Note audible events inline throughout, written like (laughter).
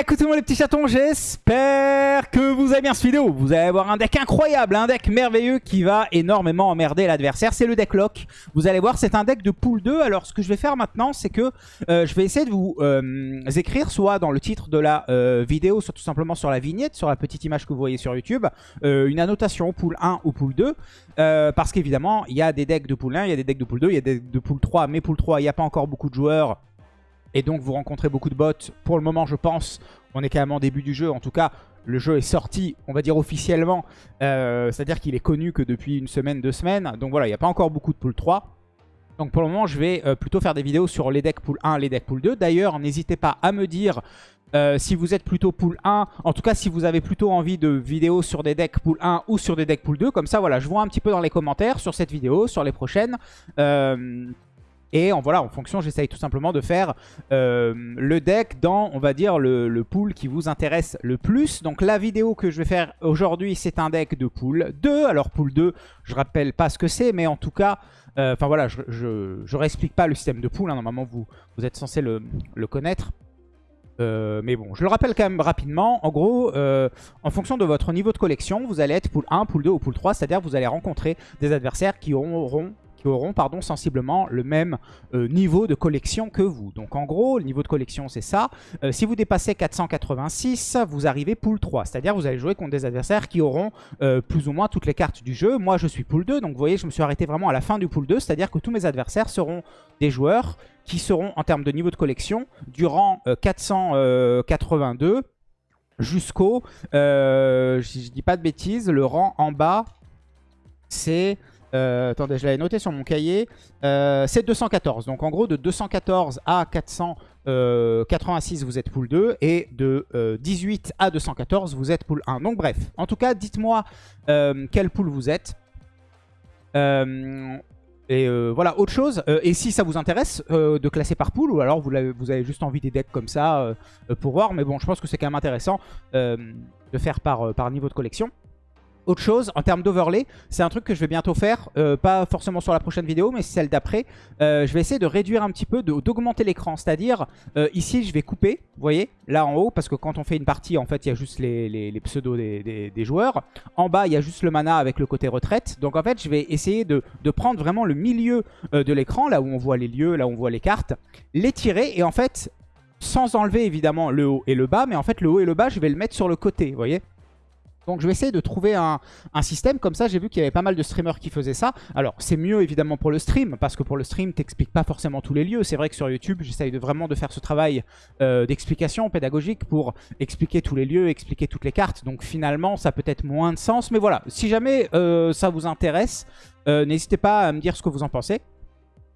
Écoutez-moi les petits chatons, j'espère que vous avez bien cette vidéo. Vous allez avoir un deck incroyable, un deck merveilleux qui va énormément emmerder l'adversaire. C'est le deck lock. Vous allez voir, c'est un deck de pool 2. Alors ce que je vais faire maintenant, c'est que euh, je vais essayer de vous euh, écrire soit dans le titre de la euh, vidéo, soit tout simplement sur la vignette, sur la petite image que vous voyez sur YouTube, une annotation pool 1 ou pool 2. parce qu'évidemment, il y a des decks de pool 1, il y a des decks de pool 2, il y a des decks de pool 3. Mais pool 3, il n'y a pas encore beaucoup de joueurs et donc vous rencontrez beaucoup de bots. Pour le moment, je pense, on est quand même en début du jeu. En tout cas, le jeu est sorti, on va dire officiellement. Euh, c'est-à-dire qu'il est connu que depuis une semaine, deux semaines. Donc voilà, il n'y a pas encore beaucoup de pool 3. Donc pour le moment, je vais euh, plutôt faire des vidéos sur les decks pool 1, les decks pool 2. D'ailleurs, n'hésitez pas à me dire euh, si vous êtes plutôt pool 1, en tout cas si vous avez plutôt envie de vidéos sur des decks pool 1 ou sur des decks pool 2, comme ça voilà, je vois un petit peu dans les commentaires sur cette vidéo, sur les prochaines. Et en, voilà, en fonction, j'essaye tout simplement de faire euh, le deck dans, on va dire, le, pool qui vous intéresse le plus. Donc la vidéo que je vais faire aujourd'hui, c'est un deck de pool 2. Alors pool 2, je rappelle pas ce que c'est, mais en tout cas, euh, enfin voilà, je, je, réexplique pas le système de pool. Hein. normalement, vous, vous êtes censé le, connaître. Euh, mais bon, je le rappelle quand même rapidement. En gros, en fonction de votre niveau de collection, vous allez être pool 1, pool 2 ou pool 3. C'est-à-dire vous allez rencontrer des adversaires qui auront qui auront pardon, sensiblement le même euh, niveau de collection que vous. Donc en gros, le niveau de collection c'est ça. Euh, si vous dépassez 486, vous arrivez pool 3. C'est-à-dire vous allez jouer contre des adversaires qui auront euh, plus ou moins toutes les cartes du jeu. Moi je suis pool 2, donc vous voyez je me suis arrêté vraiment à la fin du pool 2. C'est-à-dire que tous mes adversaires seront des joueurs qui seront en termes de niveau de collection durant 482 jusqu'au, je, je dis pas de bêtises, le rang en bas c'est euh, attendez, je l'avais noté sur mon cahier. Euh, c'est 214. Donc en gros, de 214 à 486, vous êtes pool 2. Et de 18 euh, à 214, vous êtes pool 1. Donc bref, en tout cas, dites-moi quel pool vous êtes. et voilà, autre chose. et si ça vous intéresse de classer par pool, ou alors vous avez, juste envie des decks comme ça pour voir. Mais bon, je pense que c'est quand même intéressant de faire par niveau de collection. Autre chose, en termes d'overlay, c'est un truc que je vais bientôt faire, euh, pas forcément sur la prochaine vidéo, mais celle d'après. Euh, je vais essayer de réduire un petit peu, d'augmenter l'écran. C'est-à-dire, euh, ici, je vais couper, vous voyez, là en haut, parce que quand on fait une partie, en fait, il y a juste les, pseudos des, joueurs. En bas, il y a juste le mana avec le côté retraite. Donc en fait, je vais essayer de, de prendre vraiment le milieu de l'écran, là où on voit les lieux, là où on voit les cartes, les tirer, et en fait, sans enlever évidemment le haut et le bas, mais en fait, le haut et le bas, je vais le mettre sur le côté, vous voyez donc je vais essayer de trouver un, système comme ça. J'ai vu qu'il y avait pas mal de streamers qui faisaient ça. Alors c'est mieux évidemment pour le stream, parce que pour le stream, t'expliques pas forcément tous les lieux. C'est vrai que sur YouTube, j'essaye de vraiment de faire ce travail euh, d'explication pédagogique pour expliquer tous les lieux, expliquer toutes les cartes. Donc finalement, ça peut être moins de sens. Mais voilà, si jamais euh, ça vous intéresse, euh, n'hésitez pas à me dire ce que vous en pensez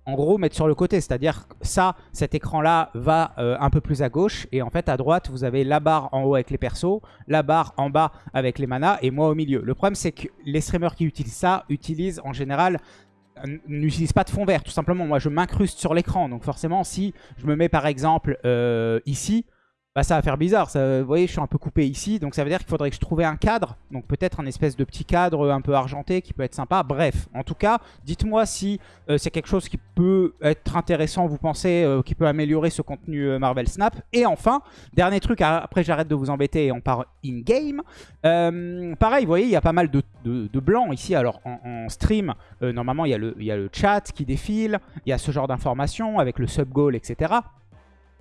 en gros mettre sur le côté. C'est-à-dire ça, cet écran-là va euh, un peu plus à gauche. Et en fait, à droite, vous avez la barre en haut avec les persos, la barre en bas avec les manas et moi au milieu. Le problème, c'est que les streamers qui utilisent ça utilisent en général n'utilisent pas de fond vert. Tout simplement, moi, je m'incruste sur l'écran. Donc forcément, si je me mets par exemple euh, ici, bah, ça va faire bizarre. Vous voyez, je suis un peu coupé ici. Donc ça veut dire qu'il faudrait que je trouve un cadre. Donc peut-être un espèce de petit cadre un peu argenté qui peut être sympa. Bref, en tout cas, dites-moi si euh, c'est quelque chose qui peut être intéressant, vous pensez, euh, qui peut améliorer ce contenu euh, Marvel Snap. Et enfin, dernier truc, après j'arrête de vous embêter et on part in-game. pareil, vous voyez, il y a pas mal de, de, blancs ici. Alors en, stream, normalement, il y, a le, il y a le chat qui défile. Il y a ce genre d'informations avec le sub-goal, etc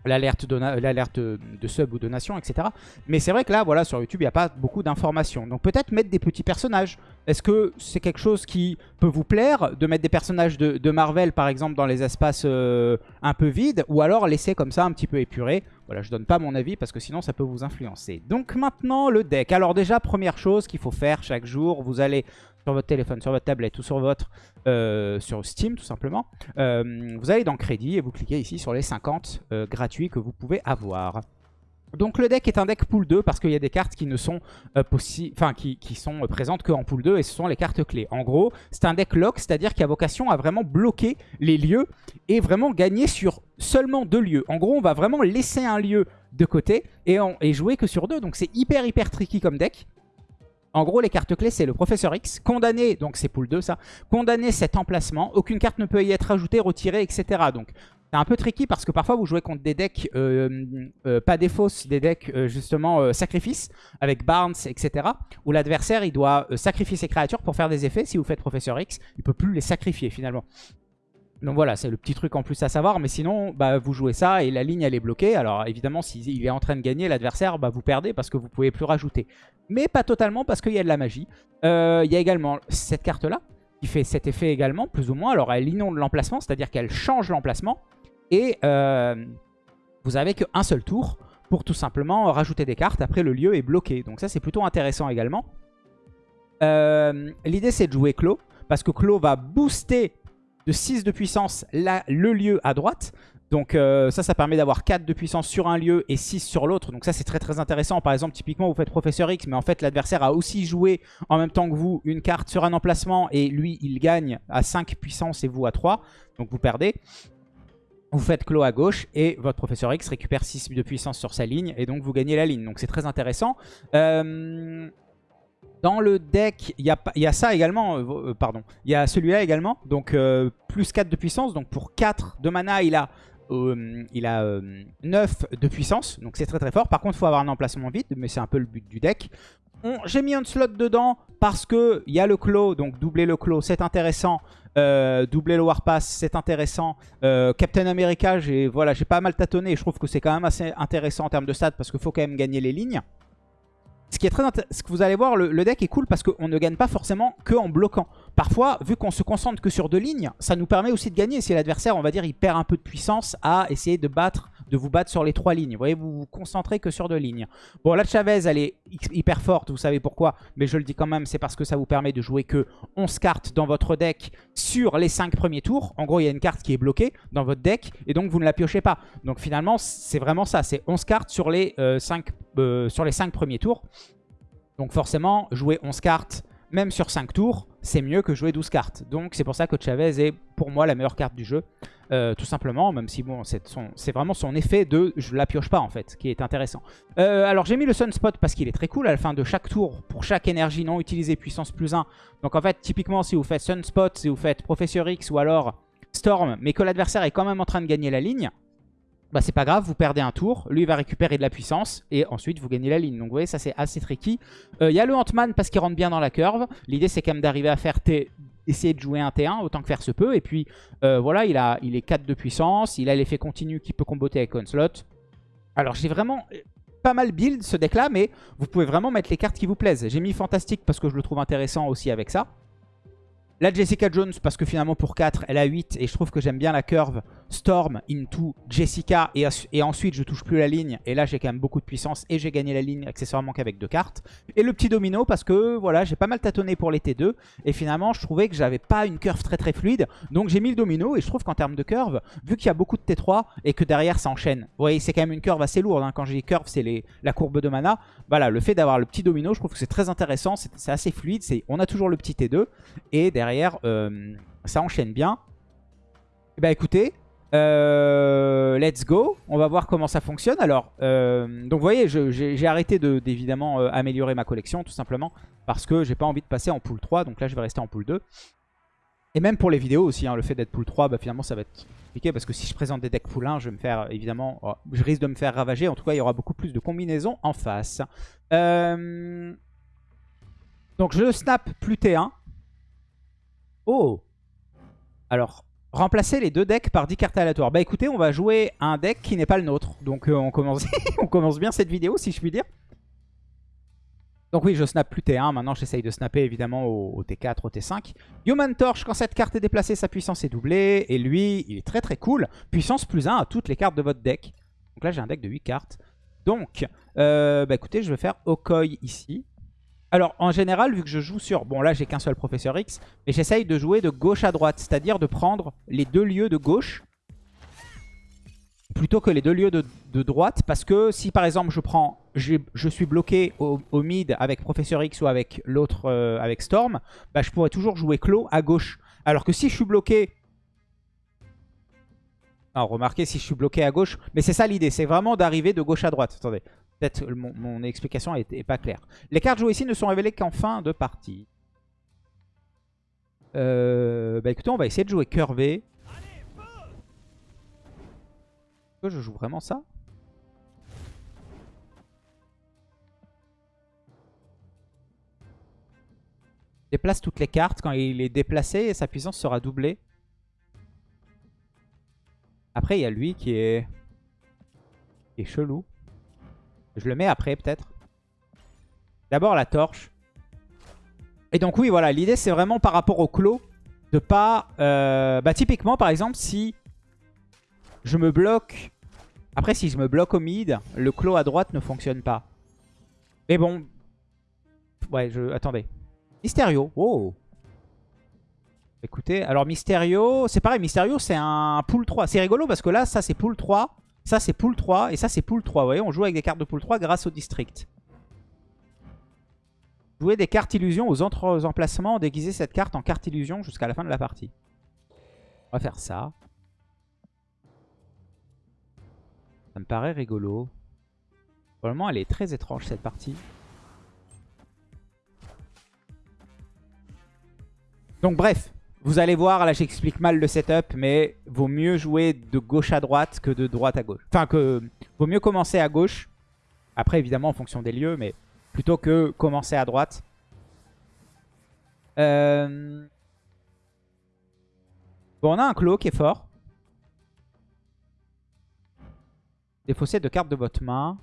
l'alerte de, sub ou de nation, etc. Mais c'est vrai que là, voilà, sur YouTube, il n'y a pas beaucoup d'informations. Donc peut-être mettre des petits personnages. Est-ce que c'est quelque chose qui peut vous plaire de mettre des personnages de, Marvel, par exemple, dans les espaces euh, un peu vides Ou alors laisser comme ça un petit peu épuré? Voilà, je donne pas mon avis parce que sinon ça peut vous influencer. Donc maintenant, le deck. Alors déjà, première chose qu'il faut faire chaque jour, vous allez sur votre téléphone, sur votre tablette ou sur votre euh, sur Steam tout simplement, euh, vous allez dans Crédit et vous cliquez ici sur les 50 euh, gratuits que vous pouvez avoir. Donc le deck est un deck pool 2 parce qu'il y a des cartes qui ne sont enfin qui, qui, sont présentes que en pool 2 et ce sont les cartes clés. En gros, c'est un deck lock, c'est-à-dire qu'il a vocation à vraiment bloquer les lieux et vraiment gagner sur seulement deux lieux. En gros, on va vraiment laisser un lieu de côté et, et jouer que sur deux. Donc c'est hyper hyper tricky comme deck. En gros, les cartes clés, c'est le Professeur X. Condamner, donc c'est pool 2 ça, condamner cet emplacement. Aucune carte ne peut y être ajoutée, retirée, etc. Donc, c'est un peu tricky parce que parfois vous jouez contre des decks, euh, euh, pas des fausses, des decks euh, justement sacrifice, avec Barnes, etc. Où l'adversaire il doit sacrifier ses créatures pour faire des effets. Si vous faites Professeur X, il peut plus les sacrifier finalement. Donc voilà, c'est le petit truc en plus à savoir. Mais sinon, bah, vous jouez ça et la ligne elle est bloquée. Alors évidemment, s'il est en train de gagner, l'adversaire, bah, vous perdez parce que vous pouvez plus rajouter. Mais pas totalement parce qu'il y a de la magie. Il y a également cette carte là qui fait cet effet également, plus ou moins. Alors elle inonde l'emplacement, c'est-à-dire qu'elle change l'emplacement. Et euh, vous avez qu'un seul tour pour tout simplement rajouter des cartes. Après, le lieu est bloqué. Donc ça, c'est plutôt intéressant également. Euh, l'idée, c'est de jouer Clos. Parce que Clos va booster de 6 de puissance le lieu à droite. Donc euh, ça, ça permet d'avoir 4 de puissance sur un lieu et 6 sur l'autre. Donc ça, c'est très très intéressant. Par exemple, typiquement, vous faites Professeur X, mais en fait, l'adversaire a aussi joué en même temps que vous une carte sur un emplacement. Et lui, il gagne à 5 puissance et vous à 3. Donc vous perdez. Vous faites clos à gauche et votre professeur X récupère 6 de puissance sur sa ligne et donc vous gagnez la ligne. Donc c'est très intéressant. Euh, dans le deck, il y, a, ça également, euh, euh, pardon, il y a celui-là également, donc plus 4 de puissance. Donc pour 4 de mana, il a, il a 9 de puissance, donc c'est très très fort. Par contre, il faut avoir un emplacement vide, mais c'est un peu le but du deck. J'ai mis un slot dedans parce qu'il y a le clos, donc doubler le clos, c'est intéressant. Euh, doubler le Warpass, c'est intéressant. Euh, Captain America, j'ai voilà, pas mal tâtonné. je trouve que c'est quand même assez intéressant en termes de stats parce qu'il faut quand même gagner les lignes. Ce que vous allez voir, le, deck est cool parce qu'on ne gagne pas forcément que en bloquant. Parfois, vu qu'on se concentre que sur deux lignes, ça nous permet aussi de gagner. Si l'adversaire, on va dire, il perd un peu de puissance à essayer de battre de vous battre sur les trois lignes. Vous voyez, vous vous concentrez que sur deux lignes. Bon, la Chavez, elle est hyper forte, vous savez pourquoi. Mais je le dis quand même, c'est parce que ça vous permet de jouer que 11 cartes dans votre deck sur les 5 premiers tours. En gros, il y a une carte qui est bloquée dans votre deck et donc vous ne la piochez pas. Donc finalement, c'est vraiment ça. C'est 11 cartes sur les, 5, euh, euh, sur les 5 premiers tours. Donc forcément, jouer 11 cartes même sur 5 tours, c'est mieux que jouer 12 cartes. Donc c'est pour ça que Chavez est pour moi la meilleure carte du jeu. Euh, tout simplement, même si bon, c'est vraiment son effet de je la pioche pas en fait, qui est intéressant. Euh, alors j'ai mis le Sunspot parce qu'il est très cool à la fin de chaque tour, pour chaque énergie non utilisée puissance plus 1. Donc en fait, typiquement si vous faites Sunspot, si vous faites Professeur X ou alors Storm, mais que l'adversaire est quand même en train de gagner la ligne, bah c'est pas grave, vous perdez un tour, lui il va récupérer de la puissance et ensuite vous gagnez la ligne. Donc vous voyez, ça c'est assez tricky. Euh, il y a le Ant-Man parce qu'il rentre bien dans la curve. L'idée c'est quand même d'arriver à faire T, essayer de jouer un T1 autant que faire se peut. Et puis euh, voilà, il, a, il est 4 de puissance, il a l'effet continu qui peut comboter avec Onslaught. Alors j'ai vraiment pas mal build ce deck là, mais vous pouvez vraiment mettre les cartes qui vous plaisent. J'ai mis Fantastique parce que je le trouve intéressant aussi avec ça. La Jessica Jones, parce que finalement pour 4, elle a 8. Et je trouve que j'aime bien la curve Storm into Jessica. Et, ensuite, je touche plus la ligne. Et là, j'ai quand même beaucoup de puissance. Et j'ai gagné la ligne accessoirement qu'avec deux cartes. Et le petit domino, parce que voilà, j'ai pas mal tâtonné pour les T2. Et finalement, je trouvais que j'avais pas une curve très très fluide. Donc j'ai mis le domino. Et je trouve qu'en termes de curve, vu qu'il y a beaucoup de T3 et que derrière ça enchaîne. Vous voyez, c'est quand même une curve assez lourde. Hein. Quand j'ai curve, c'est la courbe de mana. Voilà, le fait d'avoir le petit domino, je trouve que c'est très intéressant. C'est assez fluide. On a toujours le petit T2. Et derrière derrière, euh, ça enchaîne bien. Et eh bah ben, écoutez, euh, let's go. On va voir comment ça fonctionne. Alors, euh, donc vous voyez, j'ai arrêté d'évidemment améliorer ma collection tout simplement parce que j'ai pas envie de passer en pool 3. Donc là, je vais rester en pool 2. Et même pour les vidéos aussi, hein, le fait d'être pool 3, bah, finalement ça va être compliqué parce que si je présente des decks pool 1, je vais me faire évidemment, oh, je risque de me faire ravager. En tout cas, il y aura beaucoup plus de combinaisons en face. donc je snap plus T1. Oh Alors, remplacer les deux decks par 10 cartes aléatoires. Bah écoutez, on va jouer un deck qui n'est pas le nôtre. Donc euh, on, commence (laughs) bien cette vidéo, si je puis dire. Donc oui, je snap plus T1. Maintenant, j'essaye de snapper évidemment au, T4, au T5. Human Torch, quand cette carte est déplacée, sa puissance est doublée. Et lui, il est très très cool. Puissance plus 1 à toutes les cartes de votre deck. Donc là, j'ai un deck de 8 cartes. Donc, euh, bah écoutez, je vais faire Okoi ici. Alors, en général, vu que je joue sur... Bon, là, j'ai qu'un seul Professeur X. Mais j'essaye de jouer de gauche à droite. C'est-à-dire de prendre les deux lieux de gauche plutôt que les deux lieux de, droite. Parce que si, par exemple, je prends... Je, suis bloqué au, mid avec Professeur X ou avec l'autre, euh, avec Storm, bah, je pourrais toujours jouer clos à gauche. Alors que si je suis bloqué... Alors, remarquez si je suis bloqué à gauche. Mais c'est ça l'idée, c'est vraiment d'arriver de gauche à droite. Attendez. Peut-être mon, explication n'est pas claire. Les cartes jouées ici ne sont révélées qu'en fin de partie. Euh, bah écoutez, on va essayer de jouer curvé. que je joue vraiment ça? Déplace toutes les cartes. Quand il est déplacé, sa puissance sera doublée. Après, il y a lui qui est chelou. Je le mets après, peut-être. D'abord, la torche. Et donc, oui, voilà. L'idée, c'est vraiment par rapport au clos de pas... Euh, bah, typiquement, par exemple, si je me bloque... Après, si je me bloque au mid, le clos à droite ne fonctionne pas. Mais bon... Ouais, je... Attendez. Mysterio. Oh Écoutez, alors Mysterio, c'est pareil, Mysterio c'est un pool 3. C'est rigolo parce que là, ça c'est pool 3, ça c'est pool 3 et ça c'est pool 3. Vous voyez, on joue avec des cartes de pool 3 grâce au district. Jouer des cartes illusions aux autres emplacements, déguiser cette carte en carte illusion jusqu'à la fin de la partie. On va faire ça. Ça me paraît rigolo. Probablement elle est très étrange cette partie. Donc bref, vous allez voir, là j'explique mal le setup, mais vaut mieux jouer de gauche à droite que de droite à gauche. Enfin, que vaut mieux commencer à gauche. Après, évidemment, en fonction des lieux, mais plutôt que commencer à droite. Euh, bon, on a un clos qui est fort. Défausser de cartes de votre main.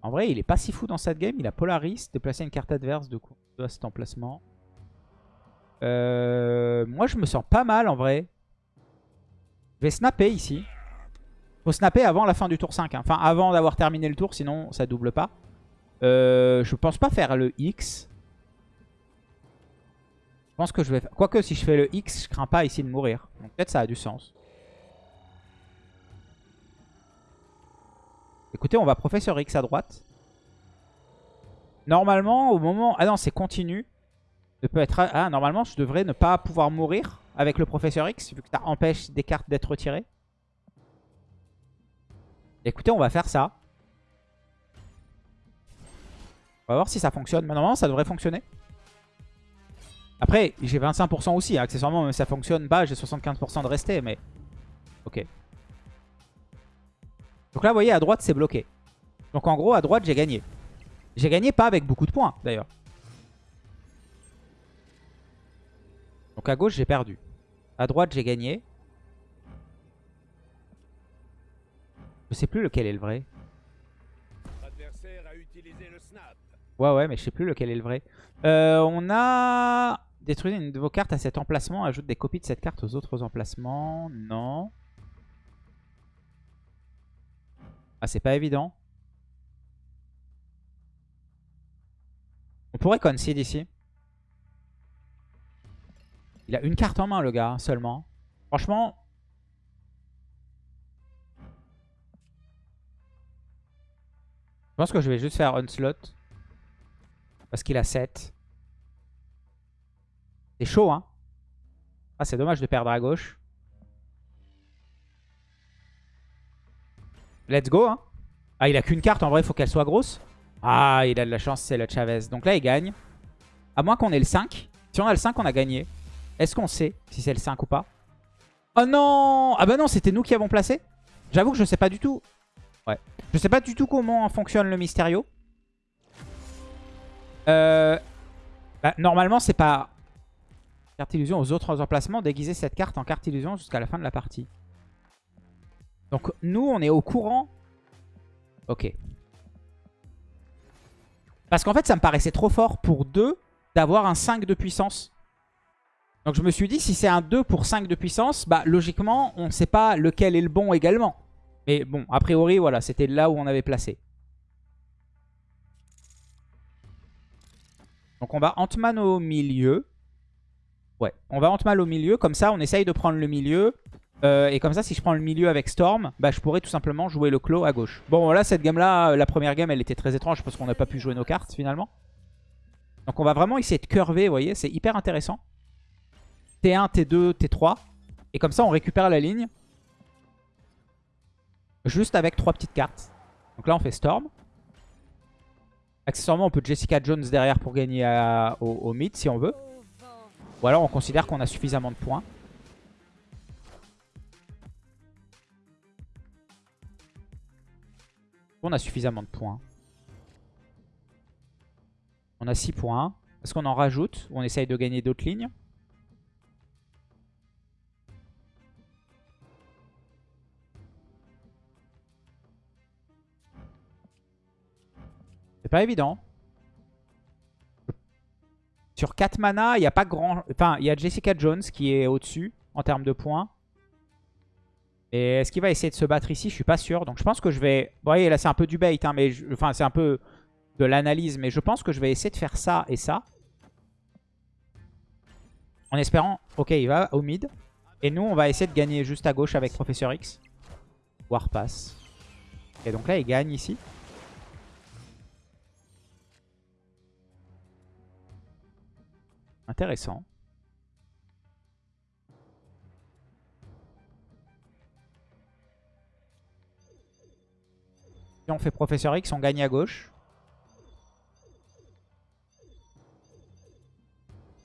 En vrai, il est pas si fou dans cette game. Il a Polaris, déplacer une carte adverse de, coup de cet emplacement. Euh, moi, je me sens pas mal en vrai. Je vais snapper ici. Faut snapper avant la fin du tour 5. Hein. Enfin, avant d'avoir terminé le tour, sinon ça double pas. Euh, je pense pas faire le X. Je pense que je vais faire... Quoique, si je fais le X, je crains pas ici de mourir. Donc peut-être ça a du sens. Écoutez, on va Professeur X à droite. Normalement, au moment... Ah non, c'est continu peut être... Ah, normalement, je devrais ne pas pouvoir mourir avec le Professeur X, vu que ça empêche des cartes d'être retirées. Écoutez, on va faire ça. On va voir si ça fonctionne. Mais normalement, ça devrait fonctionner. Après, j'ai 25% aussi. Hein. Accessoirement, même si ça fonctionne pas, j'ai 75% de rester. Mais ok. Donc là, vous voyez, à droite, c'est bloqué. Donc en gros, à droite, j'ai gagné. J'ai gagné pas avec beaucoup de points, d'ailleurs. Donc à gauche, j'ai perdu. À droite, j'ai gagné. Je sais plus lequel est le vrai. Ouais, ouais, mais je sais plus lequel est le vrai. Euh, on a détruit une de vos cartes à cet emplacement. Ajoute des copies de cette carte aux autres emplacements. Non. Ah, c'est pas évident. On pourrait concede ici. Il a une carte en main, le gars, seulement. Franchement... Je pense que je vais juste faire Onslaught. Parce qu'il a 7. C'est chaud, hein. Ah, c'est dommage de perdre à gauche. Let's go, hein. Ah, il a qu'une carte, en vrai, il faut qu'elle soit grosse. Ah, il a de la chance, c'est le Chavez. Donc là, il gagne. À moins qu'on ait le 5. Si on a le 5, on a gagné. Est-ce qu'on sait si c'est le 5 ou pas Oh non Ah bah non, c'était nous qui avons placé J'avoue que je sais pas du tout. Ouais. Je sais pas du tout comment fonctionne le Mysterio. Euh... Bah, normalement, c'est pas... Carte illusion aux autres emplacements. Déguiser cette carte en carte illusion jusqu'à la fin de la partie. Donc nous, on est au courant. Ok. Parce qu'en fait, ça me paraissait trop fort pour deux d'avoir un 5 de puissance. Donc je me suis dit, si c'est un 2 pour 5 de puissance, bah logiquement, on ne sait pas lequel est le bon également. Mais bon, a priori, voilà, c'était là où on avait placé. Donc on va Ant-Man au milieu. Ouais, on va Ant-Man au milieu. Comme ça, on essaye de prendre le milieu. Euh, et comme ça, si je prends le milieu avec Storm, bah, je pourrais tout simplement jouer le clos à gauche. Bon, là, cette game-là, la première game, elle était très étrange parce qu'on n'a pas pu jouer nos cartes, finalement. Donc on va vraiment essayer de curver, vous voyez, c'est hyper intéressant. T1, T2, T3. Et comme ça, on récupère la ligne. Juste avec trois petites cartes. Donc là, on fait Storm. Accessoirement, on peut Jessica Jones derrière pour gagner au, mid si on veut. Ou alors, on considère qu'on a suffisamment de points. On a suffisamment de points. On a 6 points. Est-ce qu'on en rajoute ou on essaye de gagner d'autres lignes C'est pas évident. Sur 4 mana, il n'y a pas grand... Enfin, il y a Jessica Jones qui est au-dessus en termes de points. Et est-ce qu'il va essayer de se battre ici? Je suis pas sûr. Donc je pense que je vais... Vous voyez, là c'est un peu du bait. Hein, mais Enfin, c'est un peu de l'analyse. Mais je pense que je vais essayer de faire ça et ça. En espérant... Ok, il va au mid. Et nous, on va essayer de gagner juste à gauche avec Professeur X. Warpass. Et donc là, il gagne ici. Intéressant. On fait Professeur X, on gagne à gauche.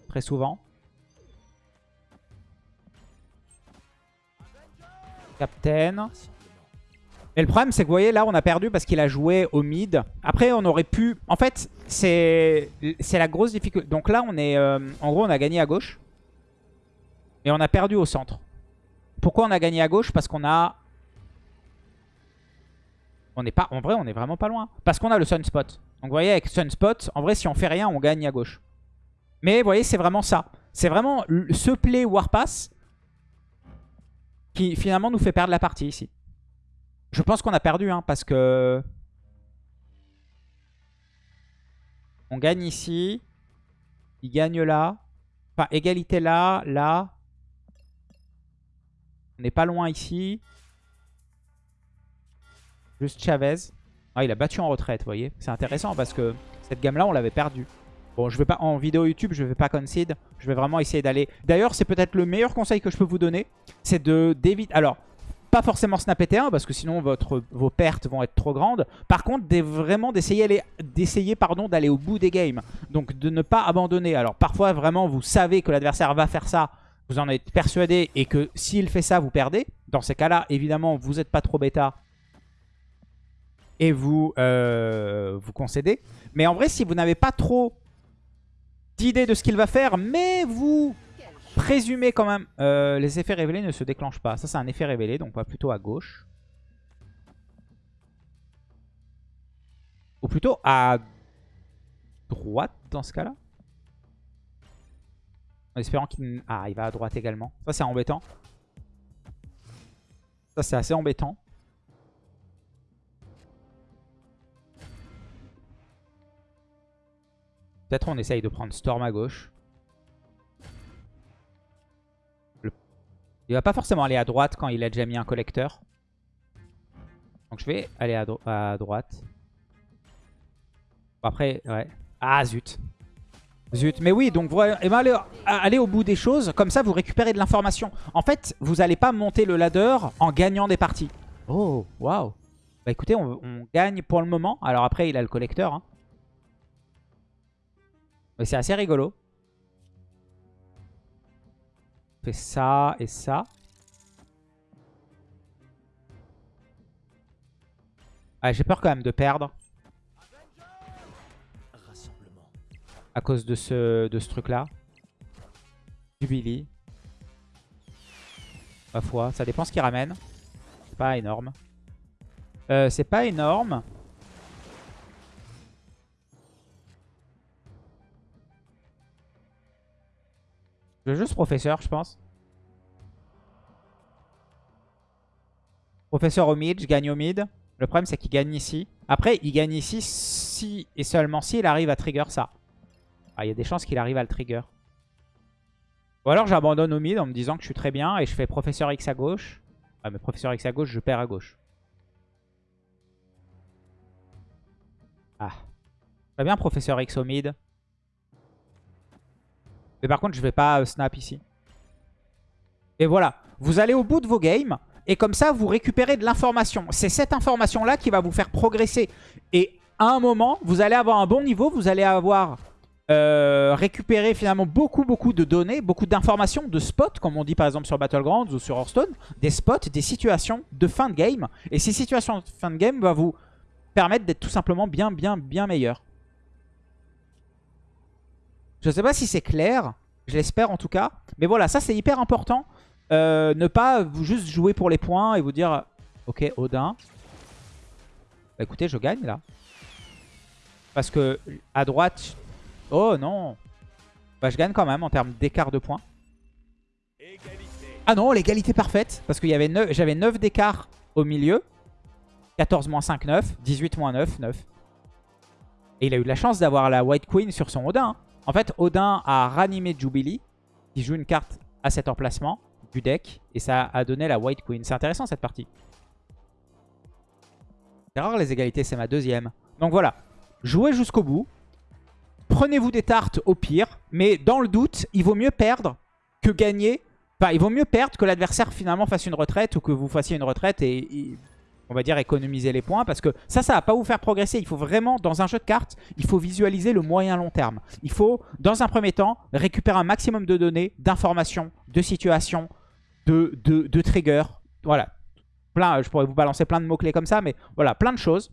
Très souvent. Captain. Et le problème, c'est que vous voyez, là, on a perdu parce qu'il a joué au mid. Après, on aurait pu... En fait, c'est la grosse difficulté. Donc là, on est... Euh, en gros, on a gagné à gauche. Et on a perdu au centre. Pourquoi on a gagné à gauche? Parce qu'on a... On n'est pas... En vrai, on est vraiment pas loin. Parce qu'on a le Sunspot. Donc vous voyez, avec Sunspot, en vrai, si on fait rien, on gagne à gauche. Mais vous voyez, c'est vraiment ça. C'est vraiment ce play Warpass qui finalement nous fait perdre la partie ici. Je pense qu'on a perdu, hein, parce que... On gagne ici. Il gagne là. Enfin, égalité là, là. On n'est pas loin ici. Juste Chavez. Ah, il a battu en retraite, vous voyez. C'est intéressant parce que cette gamme-là, on l'avait perdu. Bon, je vais pas en vidéo YouTube, je vais pas concede. Je vais vraiment essayer d'aller... D'ailleurs, c'est peut-être le meilleur conseil que je peux vous donner. C'est de d'éviter... Alors, pas forcément snap T1 parce que sinon votre, vos pertes vont être trop grandes. Par contre, vraiment d'essayer d'aller au bout des games. Donc de ne pas abandonner. Alors parfois vraiment vous savez que l'adversaire va faire ça, vous en êtes persuadé et que s'il fait ça vous perdez. Dans ces cas-là, évidemment, vous n'êtes pas trop bêta et vous euh, vous concédez. Mais en vrai, si vous n'avez pas trop d'idée de ce qu'il va faire, mais vous Présumé quand même, euh, les effets révélés ne se déclenchent pas. Ça, c'est un effet révélé, donc on va plutôt à gauche. Ou plutôt à droite dans ce cas-là. En espérant qu'il... Ah, il va à droite également. Ça, c'est embêtant. Ça, c'est assez embêtant. Peut-être on essaye de prendre Storm à gauche. Il va pas forcément aller à droite quand il a déjà mis un collecteur. Donc je vais aller à, droite. après, ouais. Ah, zut. Zut. Mais oui, donc vous allez, aller au bout des choses. Comme ça, vous récupérez de l'information. En fait, vous n'allez pas monter le ladder en gagnant des parties. Oh, waouh. Bah écoutez, on, gagne pour le moment. Alors après, il a le collecteur. Hein. Mais c'est assez rigolo fait ça et ça. Ah, J'ai peur quand même de perdre. À cause de ce, de ce truc-là. Jubilee. Ma foi, ça dépend ce qu'il ramène. C'est pas énorme. Euh, c'est pas énorme. Je veux juste professeur, je pense. Professeur au mid, je gagne au mid. Le problème, c'est qu'il gagne ici. Après, il gagne ici si et seulement si il arrive à trigger ça. Ah, il y a des chances qu'il arrive à le trigger. Ou alors j'abandonne au mid en me disant que je suis très bien et je fais professeur X à gauche. Ah, mais professeur X à gauche, je perds à gauche. Ah. Très bien, professeur X au mid. Mais par contre, je vais pas euh, snap ici. Et voilà. Vous allez au bout de vos games. Et comme ça, vous récupérez de l'information. C'est cette information-là qui va vous faire progresser. Et à un moment, vous allez avoir un bon niveau. Vous allez avoir euh, récupéré finalement beaucoup, beaucoup de données, beaucoup d'informations, de spots, comme on dit par exemple sur Battlegrounds ou sur Hearthstone. Des spots, des situations de fin de game. Et ces situations de fin de game vont vous permettent d'être tout simplement bien, bien, bien meilleurs. Je sais pas si c'est clair. Je l'espère en tout cas. Mais voilà, ça c'est hyper important. Euh, ne pas juste jouer pour les points et vous dire... Ok, Odin. Bah écoutez, je gagne là. Parce que à droite... Oh non Bah je gagne quand même en termes d'écart de points. Ah non, l'égalité parfaite. Parce que j'avais 9 d'écart au milieu. 14 moins 5, 9. 18 moins 9, 9. Et il a eu la chance d'avoir la White Queen sur son Odin. Hein. En fait, Odin a ranimé Jubilee, qui joue une carte à cet emplacement du deck. Et ça a donné la White Queen. C'est intéressant cette partie. C'est rare les égalités, c'est ma deuxième. Donc voilà, jouez jusqu'au bout. Prenez-vous des tartes au pire. Mais dans le doute, il vaut mieux perdre que gagner. Enfin, il vaut mieux perdre que l'adversaire finalement fasse une retraite ou que vous fassiez une retraite et on va dire, économiser les points. Parce que ça, ça va pas vous faire progresser. Il faut vraiment, dans un jeu de cartes, il faut visualiser le moyen long terme. Il faut, dans un premier temps, récupérer un maximum de données, d'informations, de situations, de, de, de triggers. Voilà. Plein, je pourrais vous balancer plein de mots-clés comme ça, mais voilà, plein de choses.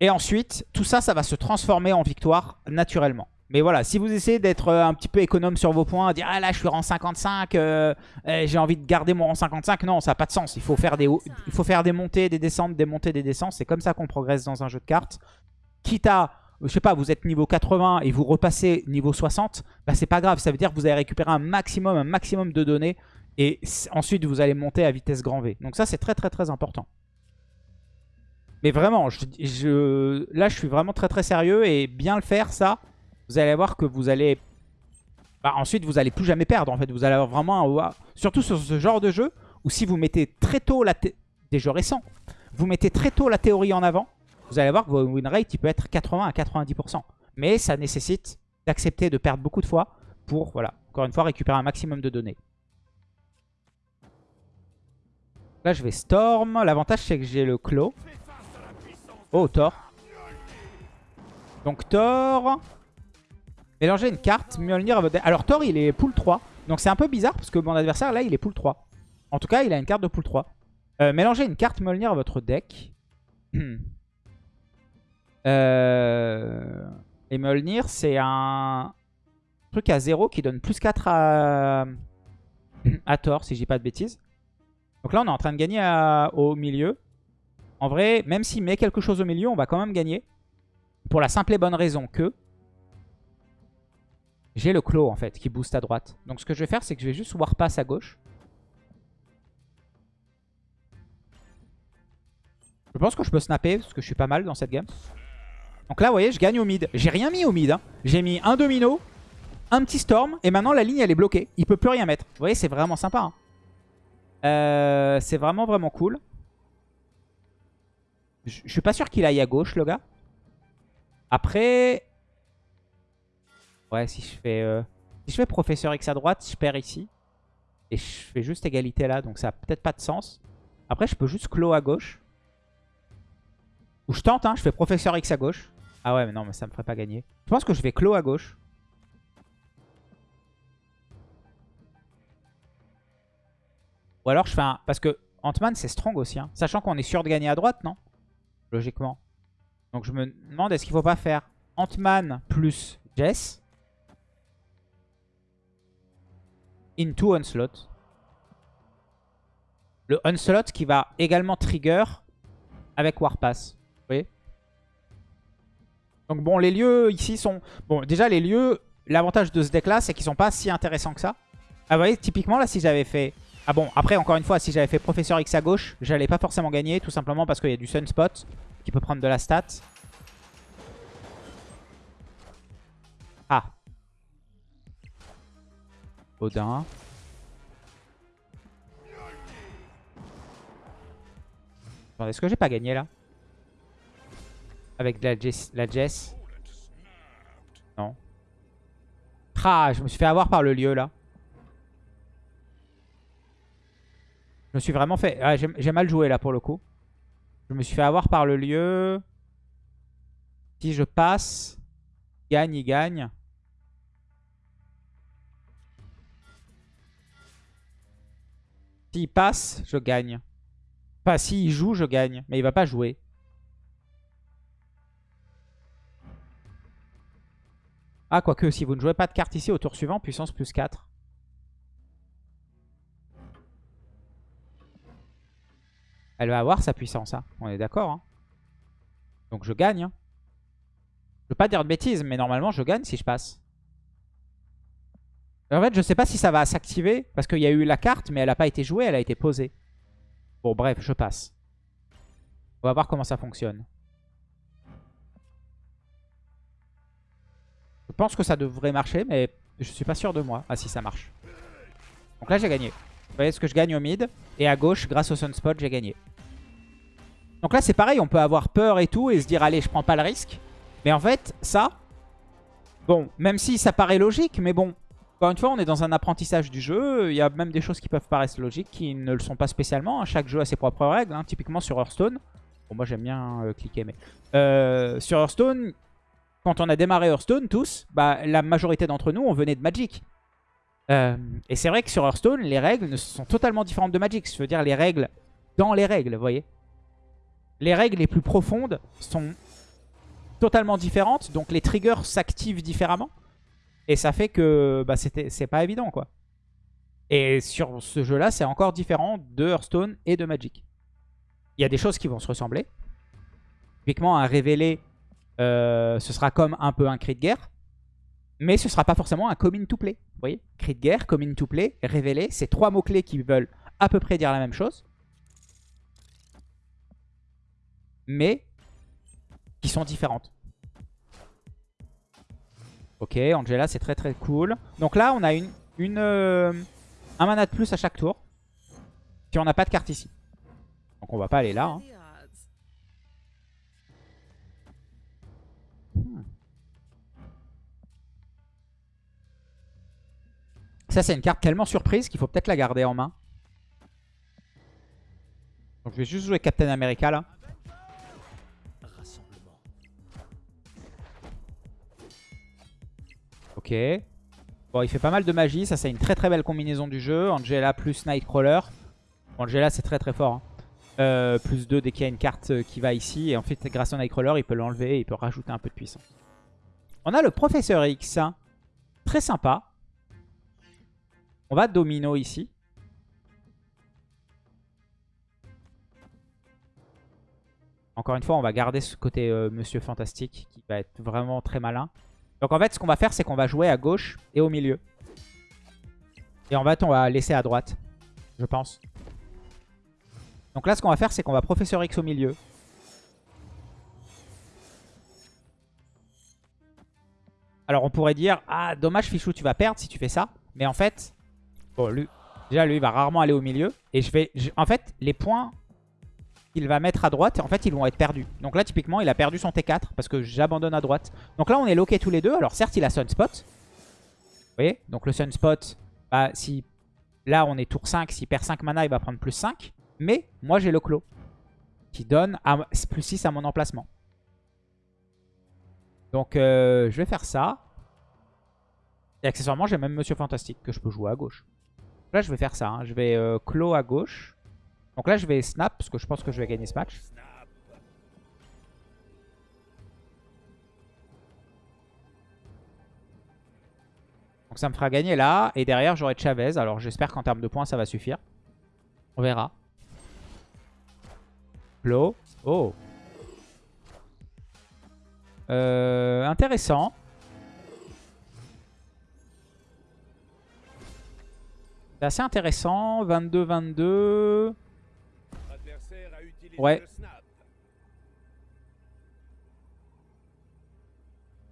Et ensuite, tout ça, ça va se transformer en victoire naturellement. Mais voilà, si vous essayez d'être euh, un petit peu économe sur vos points, dire « Ah là, je suis rang 55, euh, eh, j'ai envie de garder mon rang 55 », non, ça n'a pas de sens. Il faut faire des, il faut faire des montées, des descentes, des montées, des descentes. C'est comme ça qu'on progresse dans un jeu de cartes. Quitte à, je sais pas, vous êtes niveau 80 et vous repassez niveau 60, bah c'est pas grave. Ça veut dire que vous allez récupérer un maximum, un maximum de données. Et ensuite, vous allez monter à vitesse grand V. Donc ça, c'est très très très important. Mais vraiment, je, là, je suis vraiment très très sérieux. Et bien le faire, ça vous allez voir que vous allez... Bah, ensuite, vous allez plus jamais perdre, en fait. Vous allez avoir vraiment un... Surtout sur ce genre de jeu, où si vous mettez très tôt la... Des jeux récents. Vous mettez très tôt la théorie en avant, vous allez voir que votre win rate, il peut être 80 à 90%. Mais ça nécessite d'accepter de perdre beaucoup de fois pour, voilà, encore une fois, récupérer un maximum de données. Là, je vais Storm. L'avantage, c'est que j'ai le Claw. Oh, Thor. Donc, Thor... Mélanger une carte, Mjolnir à votre Alors Thor, il est pool 3. Donc c'est un peu bizarre parce que mon adversaire, là, il est pool 3. En tout cas, il a une carte de pool 3. Euh, mélangez une carte Mjolnir à votre deck. (clears throat) euh... Et Mjolnir, c'est un truc à 0 qui donne plus 4 à, (clears throat) à Thor, si dis pas de bêtises. Donc là, on est en train de gagner au milieu. En vrai, même s'il met quelque chose au milieu, on va quand même gagner. Pour la simple et bonne raison que j'ai le claw en fait qui booste à droite. Donc ce que je vais faire c'est que je vais juste warpass à gauche. Je pense que je peux snapper parce que je suis pas mal dans cette game. Donc là vous voyez je gagne au mid. J'ai rien mis au mid. Hein. J'ai mis un domino, un petit storm et maintenant la ligne elle est bloquée. Il peut plus rien mettre. Vous voyez c'est vraiment sympa. Hein. Euh, c'est vraiment vraiment cool. Je, je suis pas sûr qu'il aille à gauche le gars. Après, Ouais, si je fais euh, si je fais professeur X à droite, je perds ici. Et je fais juste égalité là, donc ça a peut-être pas de sens. Après, je peux juste clos à gauche. Ou je tente, hein, je fais professeur X à gauche. Ah ouais, mais non, mais ça me ferait pas gagner. Je pense que je vais clos à gauche. Ou alors je fais un... Parce que Ant-Man, c'est strong aussi. Hein. Sachant qu'on est sûr de gagner à droite, non? Logiquement. Donc je me demande, est-ce qu'il faut pas faire Ant-Man plus Jess? Into Onslaught. Le Onslaught qui va également trigger avec Warpass. Vous voyez? Donc bon, les lieux ici sont... Bon, déjà les lieux, l'avantage de ce deck là, c'est qu'ils sont pas si intéressants que ça. Ah vous voyez, typiquement là, si j'avais fait... Ah bon, après encore une fois, si j'avais fait Professeur X à gauche, j'allais pas forcément gagner, tout simplement parce qu'il y a du Sunspot qui peut prendre de la stat. Odin. Est-ce que j'ai pas gagné là Avec la Jess, Non. Ah, je me suis fait avoir par le lieu là. Je me suis vraiment fait... Ah, j'ai mal joué là pour le coup. Je me suis fait avoir par le lieu. Si je passe, gagne, il gagne. S'il passe, je gagne. Enfin, s'il joue, je gagne. Mais il va pas jouer. Ah, quoique, si vous ne jouez pas de carte ici, au tour suivant, puissance plus 4. Elle va avoir sa puissance, hein. on est d'accord. Hein. Donc je gagne. Hein. Je veux pas dire de bêtises, mais normalement je gagne si je passe. En fait, je sais pas si ça va s'activer, parce qu'il y a eu la carte, mais elle n'a pas été jouée, elle a été posée. Bon, bref, je passe. On va voir comment ça fonctionne. Je pense que ça devrait marcher, mais je suis pas sûr de moi. Ah si, ça marche. Donc là, j'ai gagné. Vous voyez ce que je gagne au mid. Et à gauche, grâce au Sunspot, j'ai gagné. Donc là, c'est pareil. On peut avoir peur et tout et se dire, allez, je prends pas le risque. Mais en fait, ça... Bon, même si ça paraît logique, mais bon... Encore une fois, on est dans un apprentissage du jeu. Il y a même des choses qui peuvent paraître logiques qui ne le sont pas spécialement. Chaque jeu a ses propres règles. Hein. Typiquement sur Hearthstone. Bon, moi j'aime bien euh, cliquer, mais... Euh, sur Hearthstone, quand on a démarré Hearthstone, tous, bah, la majorité d'entre nous, on venait de Magic. Euh, et c'est vrai que sur Hearthstone, les règles sont totalement différentes de Magic. Je veux dire, les règles dans les règles, vous voyez. Les règles les plus profondes sont totalement différentes. Donc les triggers s'activent différemment. Et ça fait que bah, c'est pas évident, quoi. Et sur ce jeu-là, c'est encore différent de Hearthstone et de Magic. Il y a des choses qui vont se ressembler. Typiquement, un révélé, euh, ce sera comme un peu un cri de guerre. Mais ce sera pas forcément un common to play. Vous voyez? Cri de guerre, common to play, révélé. C'est trois mots-clés qui veulent à peu près dire la même chose. Mais qui sont différentes. Ok, Angela, c'est très très cool. Donc là, on a une, une euh, un mana de plus à chaque tour. Si on n'a pas de carte ici. Donc on va pas aller là. Hein. Hmm. Ça, c'est une carte tellement surprise qu'il faut peut-être la garder en main. Donc je vais juste jouer Captain America là. Ok. Bon, il fait pas mal de magie. Ça, c'est une très très belle combinaison du jeu. Angela plus Nightcrawler. Angela, c'est très très fort. Hein. Euh, plus 2 dès qu'il y a une carte euh, qui va ici. Et en fait, grâce à Nightcrawler, il peut l'enlever et il peut rajouter un peu de puissance. On a le Professeur X. Très sympa. On va domino ici. Encore une fois, on va garder ce côté euh, Monsieur Fantastique qui va être vraiment très malin. Donc en fait, ce qu'on va faire, c'est qu'on va jouer à gauche et au milieu. Et en fait, on va laisser à droite, je pense. Donc là, ce qu'on va faire, c'est qu'on va Professeur X au milieu. Alors on pourrait dire, ah dommage Fichou, tu vas perdre si tu fais ça. Mais en fait, bon, lui, déjà lui, il va rarement aller au milieu. Et je vais, en fait, les points il va mettre à droite, en fait, ils vont être perdus. Donc là, typiquement, il a perdu son T4 parce que j'abandonne à droite. Donc là, on est loqué tous les deux. Alors certes, il a Sunspot. Vous voyez? Donc le Sunspot, bah, si là, on est tour 5, s'il perd 5 mana, il va prendre plus 5. Mais moi, j'ai le clos qui donne plus 6 à mon emplacement. Donc euh, je vais faire ça. Et accessoirement, j'ai même Monsieur Fantastique que je peux jouer à gauche. Là, je vais faire ça. Hein. Je vais euh, à gauche. Donc là, je vais snap parce que je pense que je vais gagner ce match. Donc ça me fera gagner là. Et derrière, j'aurai Chavez. Alors j'espère qu'en termes de points, ça va suffire. On verra. Flow. Oh. Euh, intéressant. C'est assez intéressant. 22-22. Ouais.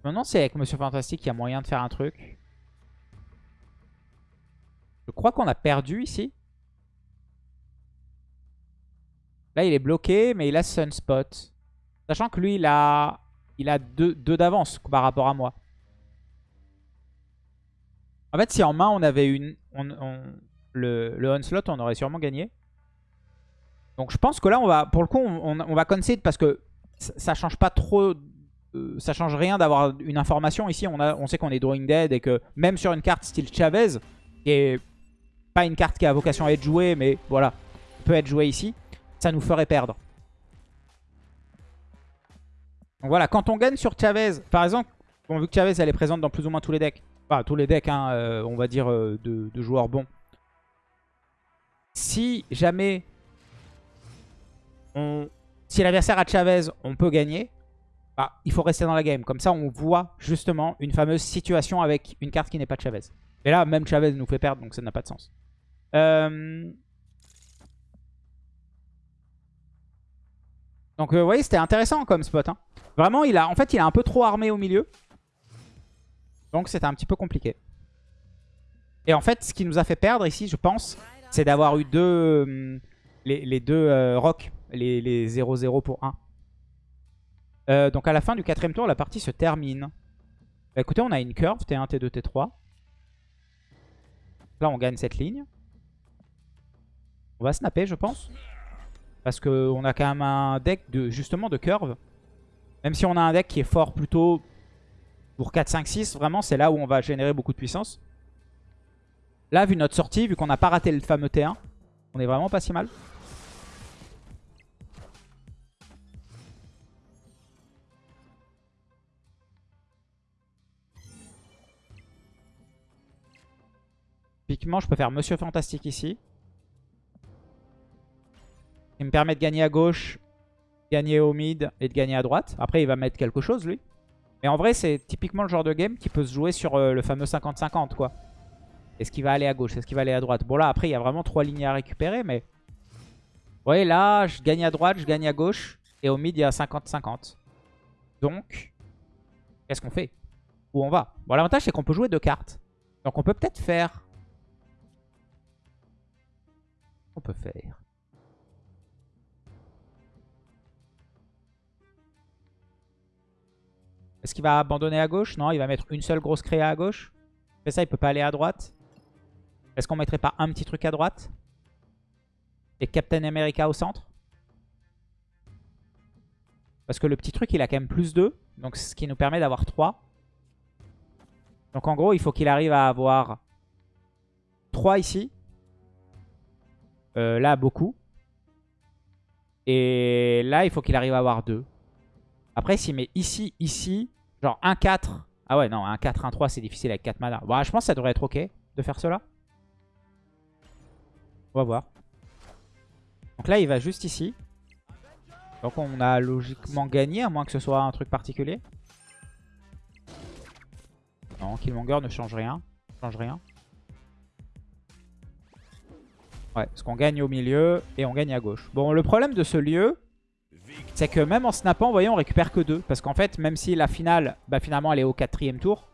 Maintenant, c'est avec Monsieur Fantastique qu'il y a moyen de faire un truc. Je crois qu'on a perdu ici. Là, il est bloqué, mais il a Sunspot. Sachant que lui, il a, il deux, d'avance par rapport à moi. En fait, si en main, on avait une, le, le Onslaught, on aurait sûrement gagné. Donc je pense que là, on va, pour le coup, on, va concede parce que ça, change pas trop... Euh, ça change rien d'avoir une information. Ici, on, sait qu'on est Drawing Dead et que même sur une carte style Chavez, qui est pas une carte qui a vocation à être jouée, mais voilà, peut être jouée ici. ça nous ferait perdre. Donc voilà, quand on gagne sur Chavez, par exemple, vu que Chavez elle est présente dans plus ou moins tous les decks, enfin tous les decks, hein, euh, on va dire, euh, de, joueurs bons. Si jamais si l'adversaire a Chavez, on peut gagner. Bah, il faut rester dans la game. Comme ça, on voit justement une fameuse situation avec une carte qui n'est pas Chavez. Et là, même Chavez nous fait perdre, donc ça n'a pas de sens. Euh, donc, vous voyez, c'était intéressant comme spot. Hein. Vraiment, il en fait, il a un peu trop armé au milieu. Donc, c'était un petit peu compliqué. Et en fait, ce qui nous a fait perdre ici, je pense, c'est d'avoir eu deux, les, deux euh, rocks, les 0-0 pour 1. Euh, donc à la fin du quatrième tour, la partie se termine. Bah, écoutez, on a une curve, T1, T2, T3. Là, on gagne cette ligne. On va snapper, je pense. Parce qu'on a quand même un deck de justement de curve. Même si on a un deck qui est fort plutôt pour 4, 5, 6, vraiment, c'est là où on va générer beaucoup de puissance. Là, vu notre sortie, vu qu'on n'a pas raté le fameux T1, on est vraiment pas si mal. Typiquement, je peux faire Monsieur Fantastique ici. Il me permet de gagner à gauche, gagner au mid et de gagner à droite. Après, il va mettre quelque chose, lui. Mais en vrai, c'est typiquement le genre de game qui peut se jouer sur euh, le fameux 50-50, quoi. Est-ce qu'il va aller à gauche? Est-ce qu'il va aller à droite? Bon, là, après, il y a vraiment trois lignes à récupérer, mais... Vous voyez, là, je gagne à droite, je gagne à gauche. Et au mid, il y a 50-50. Donc, qu'est-ce qu'on fait? Où on va? Bon, l'avantage, c'est qu'on peut jouer deux cartes. Donc, on peut peut-être faire on peut faire Est-ce qu'il va abandonner à gauche? Non, il va mettre une seule grosse créa à gauche. Fait ça, il peut pas aller à droite. Est-ce qu'on mettrait pas un petit truc à droite? Et Captain America au centre? Parce que le petit truc, il a quand même plus 2. Donc, ce qui nous permet d'avoir 3. Donc, en gros, il faut qu'il arrive à avoir 3 ici. Euh, là, beaucoup. Et là, il faut qu'il arrive à avoir 2. Après, s'il met ici, ici, genre 1-4. Ah ouais, non, 1-4, 1-3, c'est difficile avec 4 mana. Bon, je pense que ça devrait être ok de faire cela. On va voir. Donc là, il va juste ici. Donc on a logiquement gagné, à moins que ce soit un truc particulier. Non, Killmonger ne change rien. Change rien. Ouais, parce qu'on gagne au milieu et on gagne à gauche. Bon, le problème de ce lieu, c'est que même en snappant, vous voyez, on récupère que deux. Parce qu'en fait, même si la finale, bah, finalement, elle est au quatrième tour,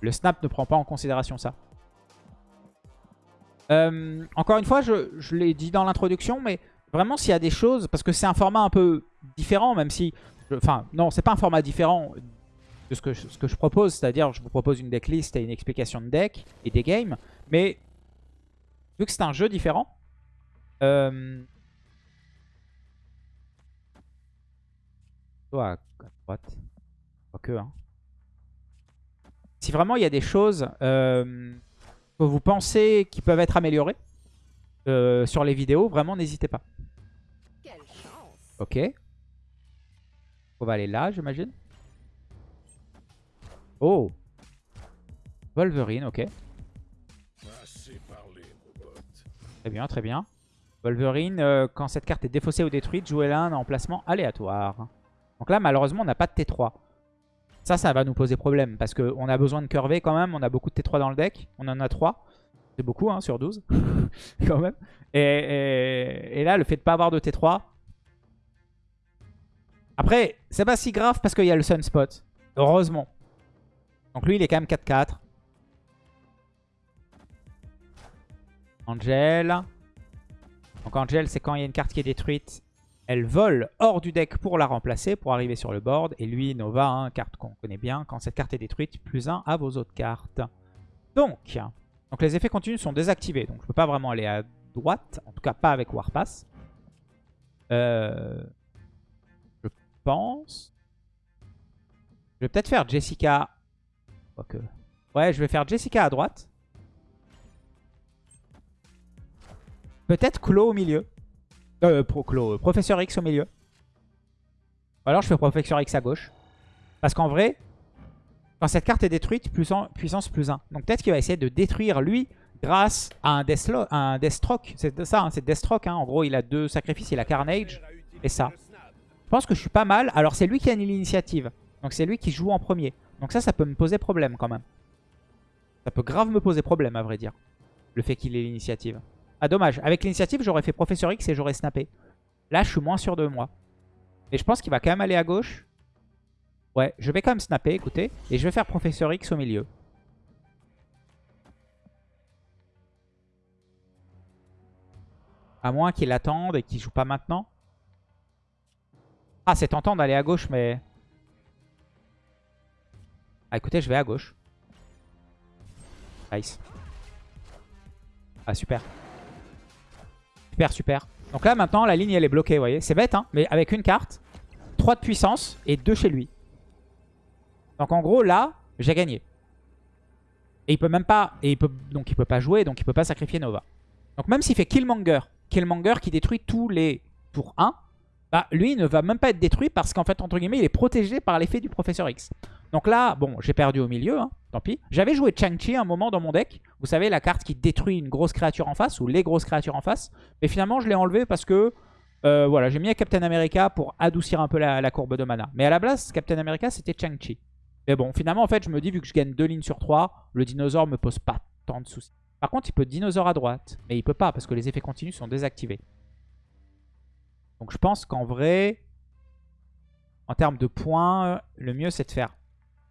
le snap ne prend pas en considération ça. Euh, encore une fois, je, je l'ai dit dans l'introduction, mais vraiment, s'il y a des choses... Parce que c'est un format un peu différent, même si... Enfin, non, c'est pas un format différent de ce que, ce que je propose. C'est-à-dire, je vous propose une decklist et une explication de deck et des games. Mais Vu que c'est un jeu différent. Euh... à droite. Pas que, hein. Si vraiment il y a des choses euh, que vous pensez qui peuvent être améliorées euh, sur les vidéos, vraiment n'hésitez pas. Ok. On va aller là, j'imagine. Oh Wolverine, ok. Très bien, très bien. Wolverine, euh, quand cette carte est défaussée ou détruite, jouez-la en emplacement aléatoire. Donc là, malheureusement, on n'a pas de T3. Ça, ça va nous poser problème parce qu'on a besoin de curver quand même. On a beaucoup de T3 dans le deck. On en a 3. C'est beaucoup hein, sur 12 (laughs) quand même. Et, là, le fait de pas avoir de T3... Après, c'est pas si grave parce qu'il y a le Sunspot. Heureusement. Donc lui, il est quand même 4-4. Angel. Donc Angel, c'est quand il y a une carte qui est détruite, elle vole hors du deck pour la remplacer, pour arriver sur le board. Et lui, Nova, hein, carte qu'on connaît bien, quand cette carte est détruite, plus 1 à vos autres cartes. Donc, donc les effets continus sont désactivés. Donc je ne peux pas vraiment aller à droite, en tout cas pas avec Warpass. Euh, je pense... Je vais peut-être faire Jessica... Ouais, je vais faire Jessica à droite. Peut-être Claw au milieu. Euh, pro, Clo, euh, Professeur X au milieu. Ou alors je fais Professeur X à gauche. Parce qu'en vrai, quand cette carte est détruite, puissance plus 1. Donc peut-être qu'il va essayer de détruire lui grâce à un, Deathstroke. Un C'est ça, hein, c'est Deathstroke. Hein. En gros, il a deux sacrifices. Il a Carnage et ça. Je pense que je suis pas mal. Alors c'est lui qui a l'initiative. Donc c'est lui qui joue en premier. Donc ça, ça peut me poser problème quand même. Ça peut grave me poser problème à vrai dire. Le fait qu'il ait l'initiative. Ah dommage. Avec l'initiative, j'aurais fait Professeur X et j'aurais snappé. Là, je suis moins sûr de moi. Et je pense qu'il va quand même aller à gauche. Ouais, je vais quand même snapper, écoutez. Et je vais faire Professeur X au milieu. À moins qu'il attende et qu'il joue pas maintenant. Ah, c'est tentant d'aller à gauche, mais... Ah, écoutez, je vais à gauche. Nice. Ah, super. Super, super. Donc là, maintenant, la ligne, elle est bloquée, vous voyez. C'est bête, hein, mais avec une carte, 3 de puissance et 2 chez lui. Donc en gros, là, j'ai gagné. Et il peut même pas... Et il peut, donc il peut pas jouer, donc il peut pas sacrifier Nova. Donc même s'il fait Killmonger, Killmonger qui détruit tous les tours 1, bah lui, il ne va même pas être détruit parce qu'en fait, entre guillemets, il est protégé par l'effet du Professeur X. Donc là, bon, j'ai perdu au milieu, hein, tant pis. J'avais joué Chang-Chi un moment dans mon deck. Vous savez, la carte qui détruit une grosse créature en face, ou les grosses créatures en face. Mais finalement, je l'ai enlevé parce que euh, voilà, j'ai mis Captain America pour adoucir un peu la, courbe de mana. Mais à la base, Captain America, c'était Chang-Chi. Mais bon, finalement, en fait, je me dis, vu que je gagne deux lignes sur 3, le dinosaure me pose pas tant de soucis. Par contre, il peut dinosaure à droite. Mais il peut pas, parce que les effets continus sont désactivés. Donc je pense qu'en vrai, en termes de points, le mieux, c'est de faire...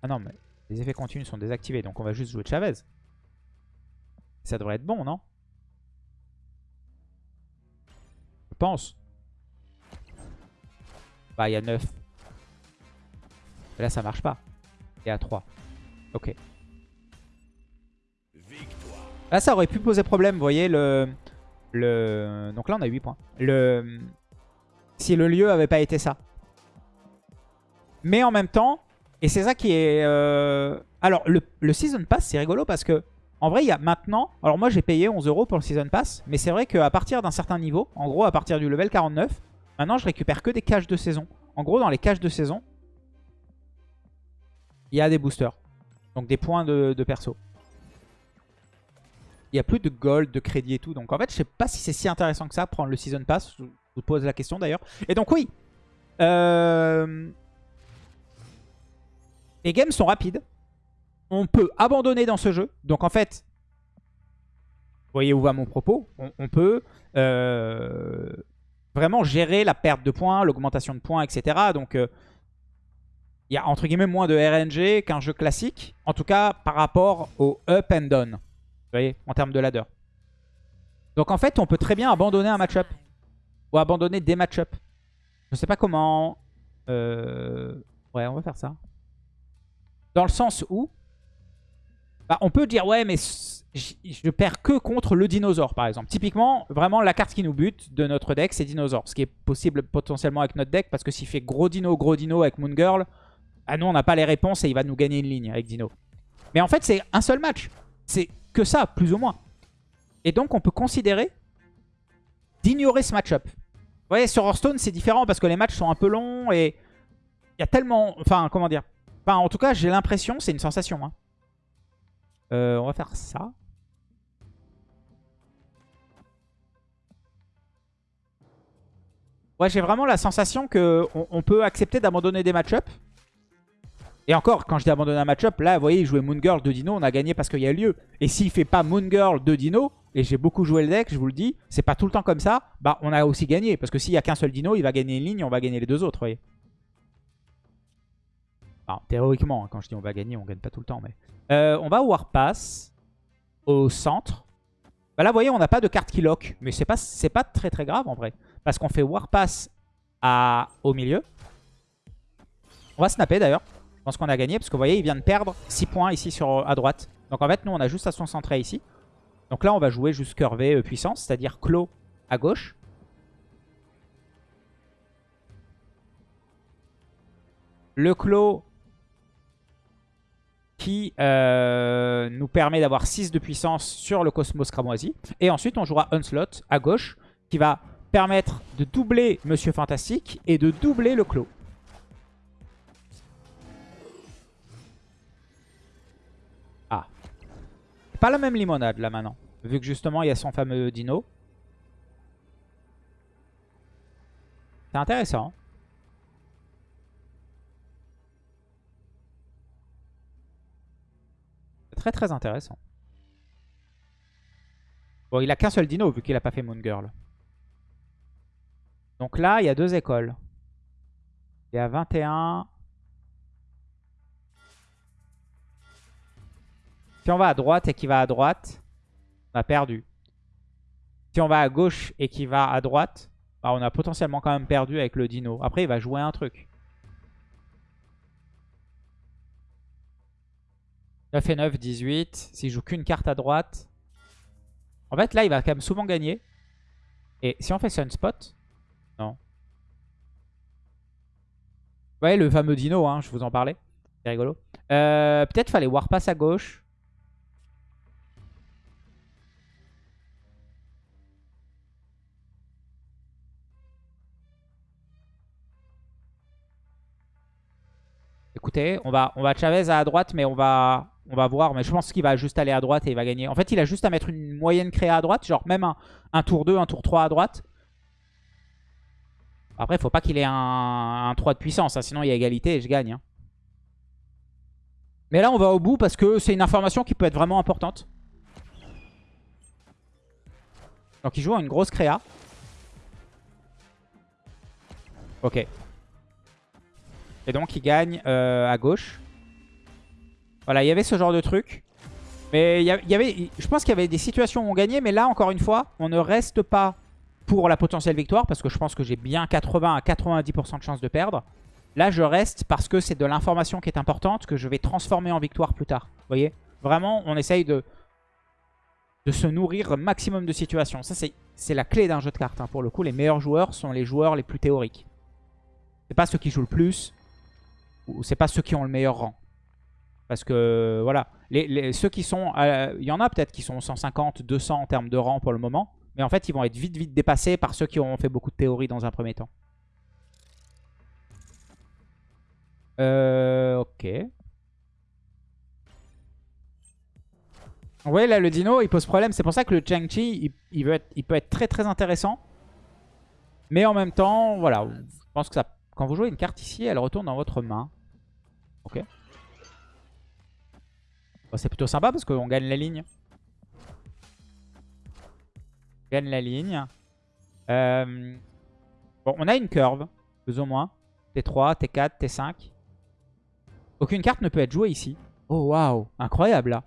Ah non, mais les effets continus sont désactivés, donc on va juste jouer Chavez. Ça devrait être bon, non? Je pense. Bah, il y a 9. là, ça marche pas et à 3. Ok. Là, ça aurait pu poser problème, vous voyez, le... le... Donc là, on a 8 points. Le... Si le lieu avait pas été ça. Mais en même temps, et c'est ça qui est... Euh, alors, le, Season Pass, c'est rigolo parce que, en vrai, il y a maintenant... Alors moi, j'ai payé 11 euros pour le Season Pass, mais c'est vrai qu'à partir d'un certain niveau, en gros, à partir du level 49, maintenant, je récupère que des caches de saison. En gros, dans les caches de saison, il y a des boosters. Donc des points de, perso. Il n'y a plus de gold, de crédit et tout. Donc en fait, je sais pas si c'est si intéressant que ça, prendre le Season Pass. Je vous pose la question d'ailleurs. Et donc oui. Euh, les games sont rapides. On peut abandonner dans ce jeu. Donc en fait, voyez où va mon propos. On, peut euh, vraiment gérer la perte de points, l'augmentation de points, etc. Donc... Euh, il y a entre guillemets moins de RNG qu'un jeu classique. En tout cas, par rapport au up and down. Vous voyez, en termes de ladder. Donc en fait, on peut très bien abandonner un match-up. Ou abandonner des match-up. Je sais pas comment... Euh... Ouais, on va faire ça. Dans le sens où... Bah, on peut dire, ouais, mais je perds que contre le dinosaure, par exemple. Typiquement, vraiment, la carte qui nous bute de notre deck, c'est dinosaure. Ce qui est possible potentiellement avec notre deck, parce que s'il fait gros dino, gros dino avec Moon Girl, ah non, on n'a pas les réponses et il va nous gagner une ligne avec Dino. Mais en fait, c'est un seul match. C'est que ça, plus ou moins. Et donc, on peut considérer d'ignorer ce match-up. Vous voyez, sur Hearthstone, c'est différent parce que les matchs sont un peu longs et il y a tellement... Enfin, comment dire En tout cas, j'ai l'impression, c'est une sensation. Hein. Euh, on va faire ça. Ouais, j'ai vraiment la sensation qu'on on peut accepter d'abandonner des match-ups et encore, quand je dis abandonner un match-up, là, vous voyez, il jouait Moon Girl de Dino, on a gagné parce qu'il y a lieu. Et s'il fait pas Moon Girl de Dino, et j'ai beaucoup joué le deck, je vous le dis, c'est pas tout le temps comme ça, bah on a aussi gagné. Parce que s'il y a qu'un seul Dino, il va gagner une ligne, on va gagner les deux autres, vous voyez. Théoriquement, hein, quand je dis on va gagner, on gagne pas tout le temps. mais euh, On va Warpass au centre. Bah là, vous voyez, on n'a pas de carte qui lock. Mais c'est pas, pas très très grave en vrai. Parce qu'on fait Warpass à, au milieu. On va snapper d'ailleurs. Je pense qu'on a gagné parce que vous voyez, il vient de perdre 6 points ici sur, à droite. Donc en fait, nous, on a juste à son centré ici. Donc là, on va jouer juste curvé euh, puissance, c'est-à-dire clos à gauche. Le clos qui euh, nous permet d'avoir 6 de puissance sur le Cosmos Cramoisi. Et ensuite, on jouera Onslaught à gauche qui va permettre de doubler Monsieur Fantastique et de doubler le clos. Ah. Pas la même limonade là maintenant. Vu que justement il y a son fameux dino. C'est intéressant. Très très intéressant. Bon, il a qu'un seul dino vu qu'il a pas fait Moon Girl. Donc là, il y a deux écoles. Il y a 21. Si on va à droite et qu'il va à droite, on a perdu. Si on va à gauche et qu'il va à droite, bah, on a potentiellement quand même perdu avec le dino. Après, il va jouer un truc. 9 et 9, 18. S'il joue qu'une carte à droite. En fait, là, il va quand même souvent gagner. Et si on fait Sunspot Non. Ouais, le fameux dino, hein, je vous en parlais. C'est rigolo. Euh, Peut-être fallait Warpass à gauche. Écoutez, on va, on va Chavez à droite, mais on va, on va voir. Mais je pense qu'il va juste aller à droite et il va gagner. En fait, il a juste à mettre une moyenne créée à droite. Genre même un, tour 2, un tour 3 à droite. Après, il faut pas qu'il ait un, 3 de puissance. Hein, sinon, il y a égalité et je gagne. Hein. Mais là, on va au bout parce que c'est une information qui peut être vraiment importante. Donc, il joue une grosse créa. Ok. Et donc il gagne euh, à gauche. Voilà, il y avait ce genre de truc. Mais y avait, je pense qu'il y avait des situations où on gagnait. Mais là, encore une fois, on ne reste pas pour la potentielle victoire. Parce que je pense que j'ai bien 80 à 90% de chance de perdre. Là, je reste parce que c'est de l'information qui est importante que je vais transformer en victoire plus tard. Vous voyez? Vraiment, on essaye de, se nourrir maximum de situations. Ça, c'est la clé d'un jeu de cartes. Hein. Pour le coup, les meilleurs joueurs sont les joueurs les plus théoriques. C'est pas ceux qui jouent le plus c'est pas ceux qui ont le meilleur rang. Parce que, voilà, ceux qui sont... Il y en a peut-être qui sont 150, 200 en termes de rang pour le moment. Mais en fait, ils vont être vite, vite dépassés par ceux qui ont fait beaucoup de théorie dans un premier temps. Euh, ok. Vous voyez, là, le dino, il pose problème. C'est pour ça que le Chang-Chi, il, il peut être très, très intéressant. Mais en même temps, voilà, je pense que ça, quand vous jouez une carte ici, elle retourne dans votre main. Ok. C'est plutôt sympa parce qu'on gagne la ligne. On gagne la ligne. Euh, bon, on a une curve, plus ou moins. T3, T4, T5. Aucune carte ne peut être jouée ici. Oh, waouh. Incroyable, là.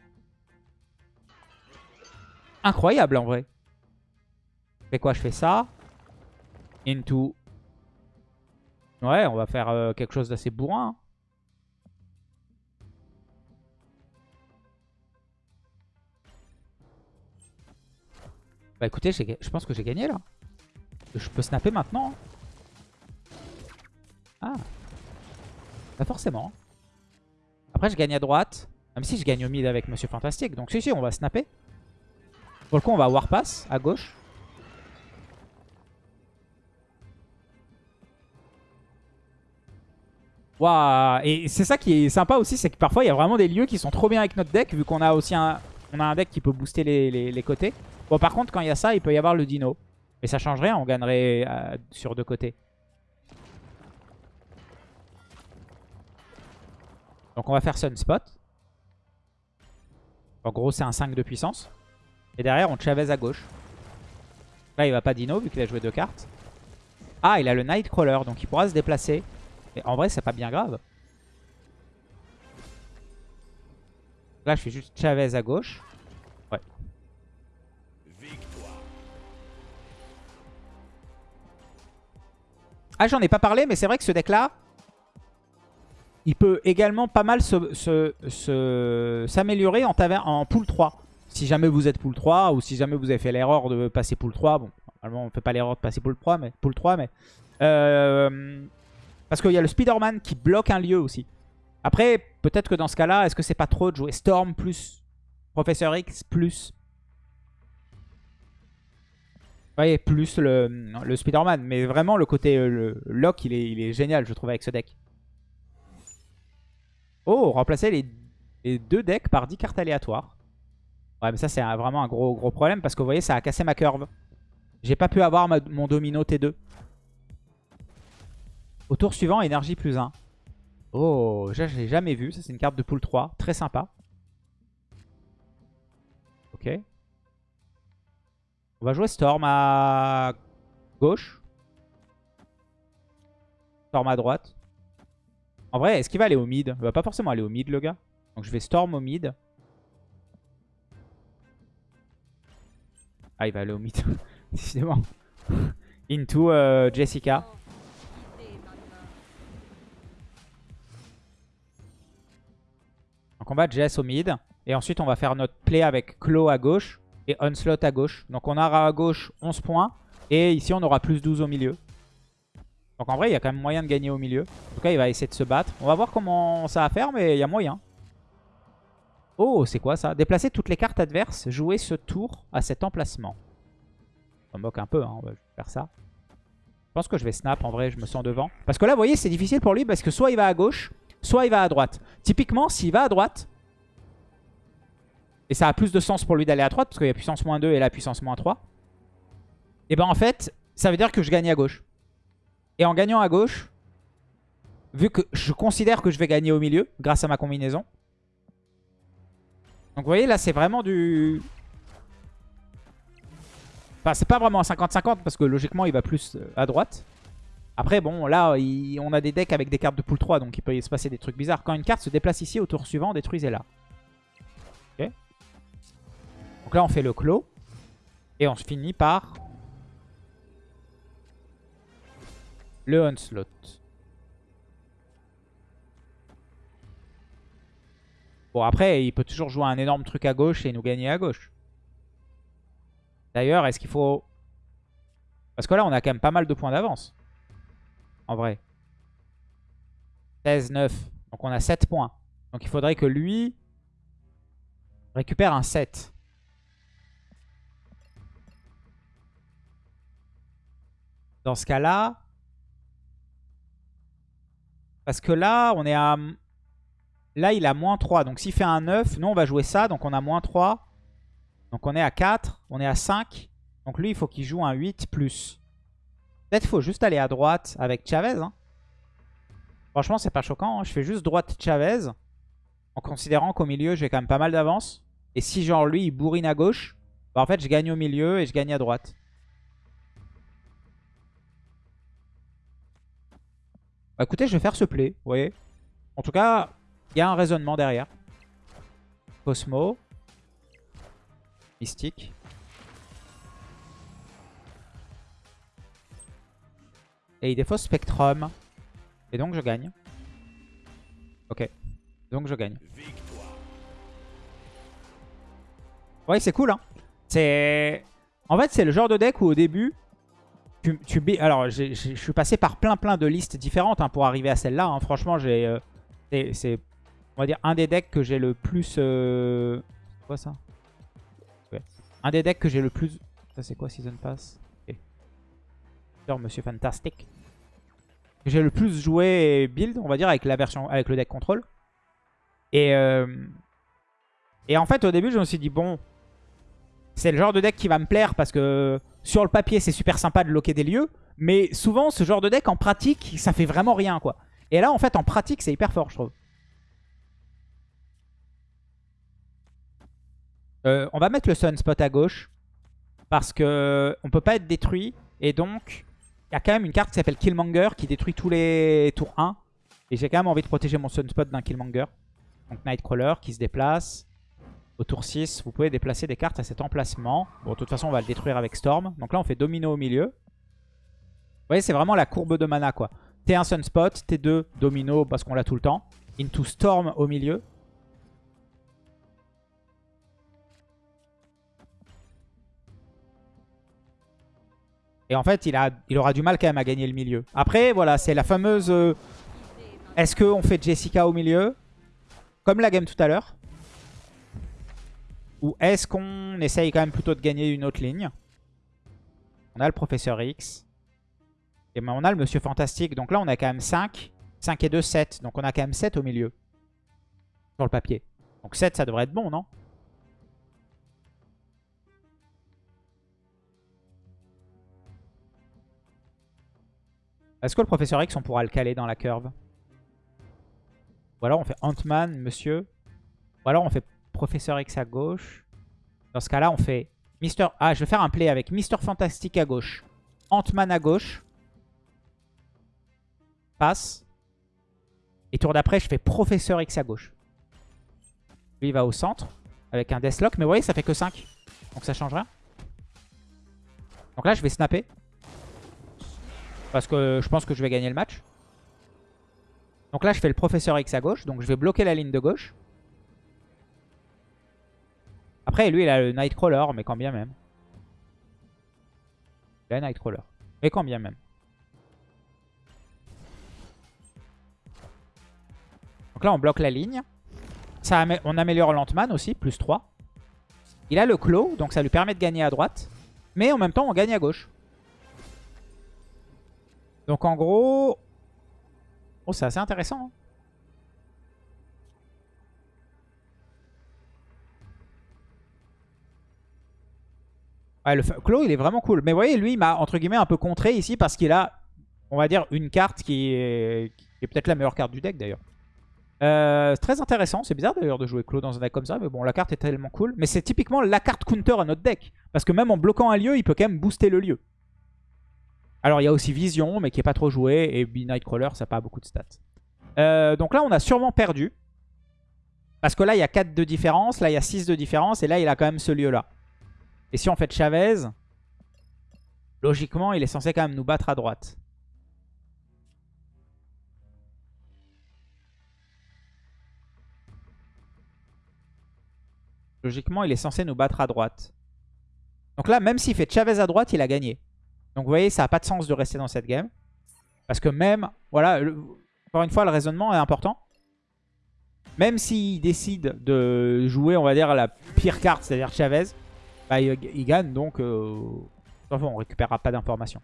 Incroyable, en vrai. Je fais quoi? Je fais ça. Into. Ouais, on va faire euh, quelque chose d'assez bourrin. Bah écoutez, je pense que j'ai gagné là. Je peux snapper maintenant. Ah. Pas forcément. Après, je gagne à droite. Même si je gagne au mid avec Monsieur Fantastique. Donc si, si, on va snapper. Pour le coup, on va Warpass à gauche. Waouh Et c'est ça qui est sympa aussi, c'est que parfois, il y a vraiment des lieux qui sont trop bien avec notre deck, vu qu'on a aussi un, on a un deck qui peut booster les côtés. Bon, par contre, quand il y a ça, il peut y avoir le dino. Mais ça change rien, on gagnerait euh, sur deux côtés. Donc on va faire Sunspot. En gros, c'est un 5 de puissance. Et derrière, on Chavez à gauche. Là, il va pas dino vu qu'il a joué deux cartes. Ah, il a le Nightcrawler, donc il pourra se déplacer. Mais en vrai, c'est pas bien grave. Là, je fais juste Chavez à gauche. Ah, j'en ai pas parlé, mais c'est vrai que ce deck-là, il peut également pas mal s'améliorer en, pool 3. Si jamais vous êtes pool 3 ou si jamais vous avez fait l'erreur de passer pool 3. Bon, normalement on fait pas l'erreur de passer pool 3, mais, pool 3, mais euh, parce qu'il y a le Spider-Man qui bloque un lieu aussi. Après, peut-être que dans ce cas-là, est-ce que c'est pas trop de jouer Storm plus Professeur X plus voyez, plus le, le Spider-Man. Mais vraiment, le côté euh, le lock, il est, il est génial, je trouve, avec ce deck. Oh, remplacer les, deux decks par 10 cartes aléatoires. Ouais, mais ça, c'est vraiment un gros, gros problème parce que vous voyez, ça a cassé ma curve. J'ai pas pu avoir mon domino T2. Au tour suivant, énergie plus 1. Oh, je l'ai jamais vu. Ça, c'est une carte de pool 3. Très sympa. Ok. On va jouer Storm à gauche. Storm à droite. En vrai, est-ce qu'il va aller au mid? Il va pas forcément aller au mid, le gars. Donc je vais Storm au mid. Ah, il va aller au mid. (laughs) Décidément. Into euh, Jessica. Donc on va Jess au mid. Et ensuite on va faire notre play avec Claw à gauche et Onslaught à gauche. Donc on aura à gauche 11 points. Et ici on aura plus 12 au milieu. Donc en vrai il y a quand même moyen de gagner au milieu. En tout cas il va essayer de se battre. On va voir comment ça va faire mais il y a moyen. Oh c'est quoi ça? Déplacer toutes les cartes adverses. Jouer ce tour à cet emplacement. On moque un peu, hein, on va faire ça. Je pense que je vais snap en vrai, je me sens devant. Parce que là, vous voyez, c'est difficile pour lui parce que soit il va à gauche, soit il va à droite. Typiquement, s'il va à droite, et ça a plus de sens pour lui d'aller à droite parce qu'il y a puissance moins 2 et la puissance moins 3, et ben en fait, ça veut dire que je gagne à gauche. Et en gagnant à gauche, vu que je considère que je vais gagner au milieu grâce à ma combinaison. Donc vous voyez, là, c'est vraiment du... Enfin, c'est pas vraiment un 50-50 parce que logiquement, il va plus euh, à droite. Après, bon, là, on a des decks avec des cartes de pool 3, donc il peut se passer des trucs bizarres. Quand une carte se déplace ici, au tour suivant, détruisez-la. Donc là, on fait le clos. Et on se finit par... Le Onslaught. Bon, après, il peut toujours jouer un énorme truc à gauche et nous gagner à gauche. D'ailleurs, est-ce qu'il faut... Parce que là, on a quand même pas mal de points d'avance. En vrai. 16, 9. Donc on a 7 points. Donc il faudrait que lui récupère un 7. Dans ce cas-là... Parce que là, on est à... Là, il a moins 3. Donc s'il fait un 9, nous, on va jouer ça. Donc on a moins 3. Donc on est à 4, on est à 5. Donc lui, il faut qu'il joue un 8 plus. Peut-être faut juste aller à droite avec Chavez. Hein. Franchement, c'est pas choquant. Hein. Je fais juste droite Chavez. En considérant qu'au milieu, j'ai quand même pas mal d'avance. Et si genre lui, il bourrine à gauche, bah en fait, je gagne au milieu et je gagne à droite. Bah écoutez, je vais faire ce play, vous voyez. En tout cas, il y a un raisonnement derrière. Cosmo. Mystique. Et il défausse Spectrum. Et donc je gagne. Ok. Donc je gagne. Ouais, c'est cool, hein. C'est... En fait, c'est le genre de deck où au début, tu... tu... Alors, je suis passé par plein plein de listes différentes hein, pour arriver à celle-là. Hein. Franchement, j'ai... Euh, c'est, on va dire, un des decks que j'ai le plus... Euh... quoi ça? Un des decks que j'ai le plus... Ça c'est quoi Season Pass? Ok. Monsieur Fantastic. J'ai le plus joué build, on va dire, avec la version, avec le deck contrôle. Et, euh, et en fait, au début, je me suis dit, bon, c'est le genre de deck qui va me plaire parce que sur le papier, c'est super sympa de loquer des lieux. Mais souvent, ce genre de deck, en pratique, ça fait vraiment rien, quoi. Et là, en fait, en pratique, c'est hyper fort, je trouve. Euh, on va mettre le Sunspot à gauche. Parce que on peut pas être détruit. Et donc, il y a quand même une carte qui s'appelle Killmonger qui détruit tous les tours 1. Et j'ai quand même envie de protéger mon Sunspot d'un Killmonger. Donc Nightcrawler qui se déplace. Au tour 6, vous pouvez déplacer des cartes à cet emplacement. Bon, de toute façon, on va le détruire avec Storm. Donc là, on fait Domino au milieu. Vous voyez, c'est vraiment la courbe de mana, quoi. T1 Sunspot, T2 Domino parce qu'on l'a tout le temps. Into Storm au milieu. Et en fait, il, aura du mal quand même à gagner le milieu. Après, voilà, c'est la fameuse... Euh, est-ce qu'on fait Jessica au milieu? Comme la game tout à l'heure Ou est-ce qu'on essaye quand même plutôt de gagner une autre ligne? On a le Professeur X. Et ben, on a le Monsieur Fantastique. Donc là, on a quand même 5. 5 et 2, 7. Donc on a quand même 7 au milieu. Sur le papier. Donc 7, ça devrait être bon, non? Est-ce que le Professeur X, on pourra le caler dans la curve? Ou alors on fait Ant-Man, monsieur. Ou alors on fait Professeur X à gauche. Dans ce cas-là, on fait Mister... Ah, je vais faire un play avec Mister Fantastic à gauche. Ant-Man à gauche. Passe. Et tour d'après, je fais Professeur X à gauche. Lui, il va au centre avec un Deathlock. Mais vous voyez, ça fait que 5. Donc ça change rien. Donc là, je vais snapper. Parce que je pense que je vais gagner le match. Donc là, je fais le Professeur X à gauche. Donc je vais bloquer la ligne de gauche. Après, lui, il a le Nightcrawler, mais quand bien même. Il a le Nightcrawler. Mais quand bien même. Donc là, on bloque la ligne. Ça, on améliore l'Antman aussi, plus 3. Il a le Claw, donc ça lui permet de gagner à droite. Mais en même temps, on gagne à gauche. Donc en gros... Oh, c'est assez intéressant. Hein. Ouais, le Claw, il est vraiment cool. Mais vous voyez, lui, il m'a, entre guillemets, un peu contré ici parce qu'il a, on va dire, une carte qui est, peut-être la meilleure carte du deck, d'ailleurs. Euh, très intéressant. C'est bizarre, d'ailleurs, de jouer Claw dans un deck comme ça. Mais bon, la carte est tellement cool. Mais c'est typiquement la carte counter à notre deck. Parce que même en bloquant un lieu, il peut quand même booster le lieu. Alors, il y a aussi Vision, mais qui est pas trop joué. Et Nightcrawler, ça n'a pas beaucoup de stats. Euh, donc là, on a sûrement perdu. Parce que là, il y a 4 de différence. Là, il y a 6 de différence. Et là, il a quand même ce lieu-là. Et si on fait Chavez, logiquement, il est censé quand même nous battre à droite. Logiquement, il est censé nous battre à droite. Donc là, même s'il fait Chavez à droite, il a gagné. Donc vous voyez, ça n'a pas de sens de rester dans cette game. Parce que même, voilà, encore une fois, le raisonnement est important. Même s'il décide de jouer, on va dire, la pire carte, c'est-à-dire Chavez, bah, il, gagne, donc euh, on récupérera pas d'informations.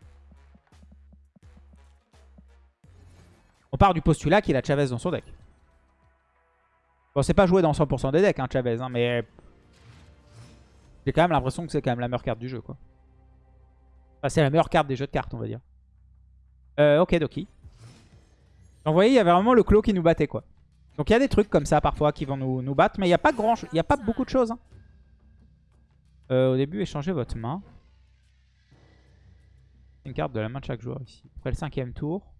On part du postulat qu'il a Chavez dans son deck. Bon, c'est pas joué dans 100% des decks, hein, Chavez, hein, mais j'ai quand même l'impression que c'est quand même la meilleure carte du jeu, quoi. Enfin, c'est la meilleure carte des jeux de cartes, on va dire. Euh, ok, Doki. Donc vous voyez, il y avait vraiment le clos qui nous battait, quoi. Donc il y a des trucs comme ça parfois qui vont nous, nous battre, mais il n'y a pas grand, il a pas beaucoup de choses. Hein. Euh, au début, échangez votre main. Une carte de la main de chaque joueur ici. Après le cinquième tour,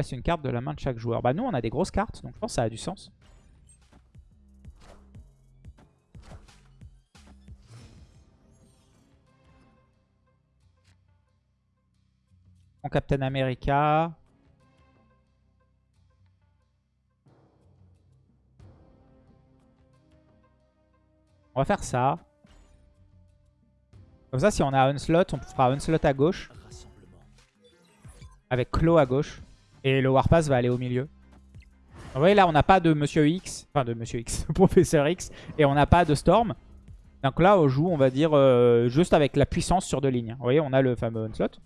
c'est une carte de la main de chaque joueur. Bah nous, on a des grosses cartes, donc je pense que ça a du sens. Captain America. On va faire ça. Comme ça, si on a Onslaught, on fera Onslaught à gauche. Avec Claw à gauche. Et le Warpass va aller au milieu. Vous voyez, là, on n'a pas de Monsieur X. Enfin, de Monsieur X, (laughs) Professeur X. Et on n'a pas de Storm. Donc là, on joue, on va dire, euh, juste avec la puissance sur deux lignes. Vous voyez, on a le fameux Onslaught.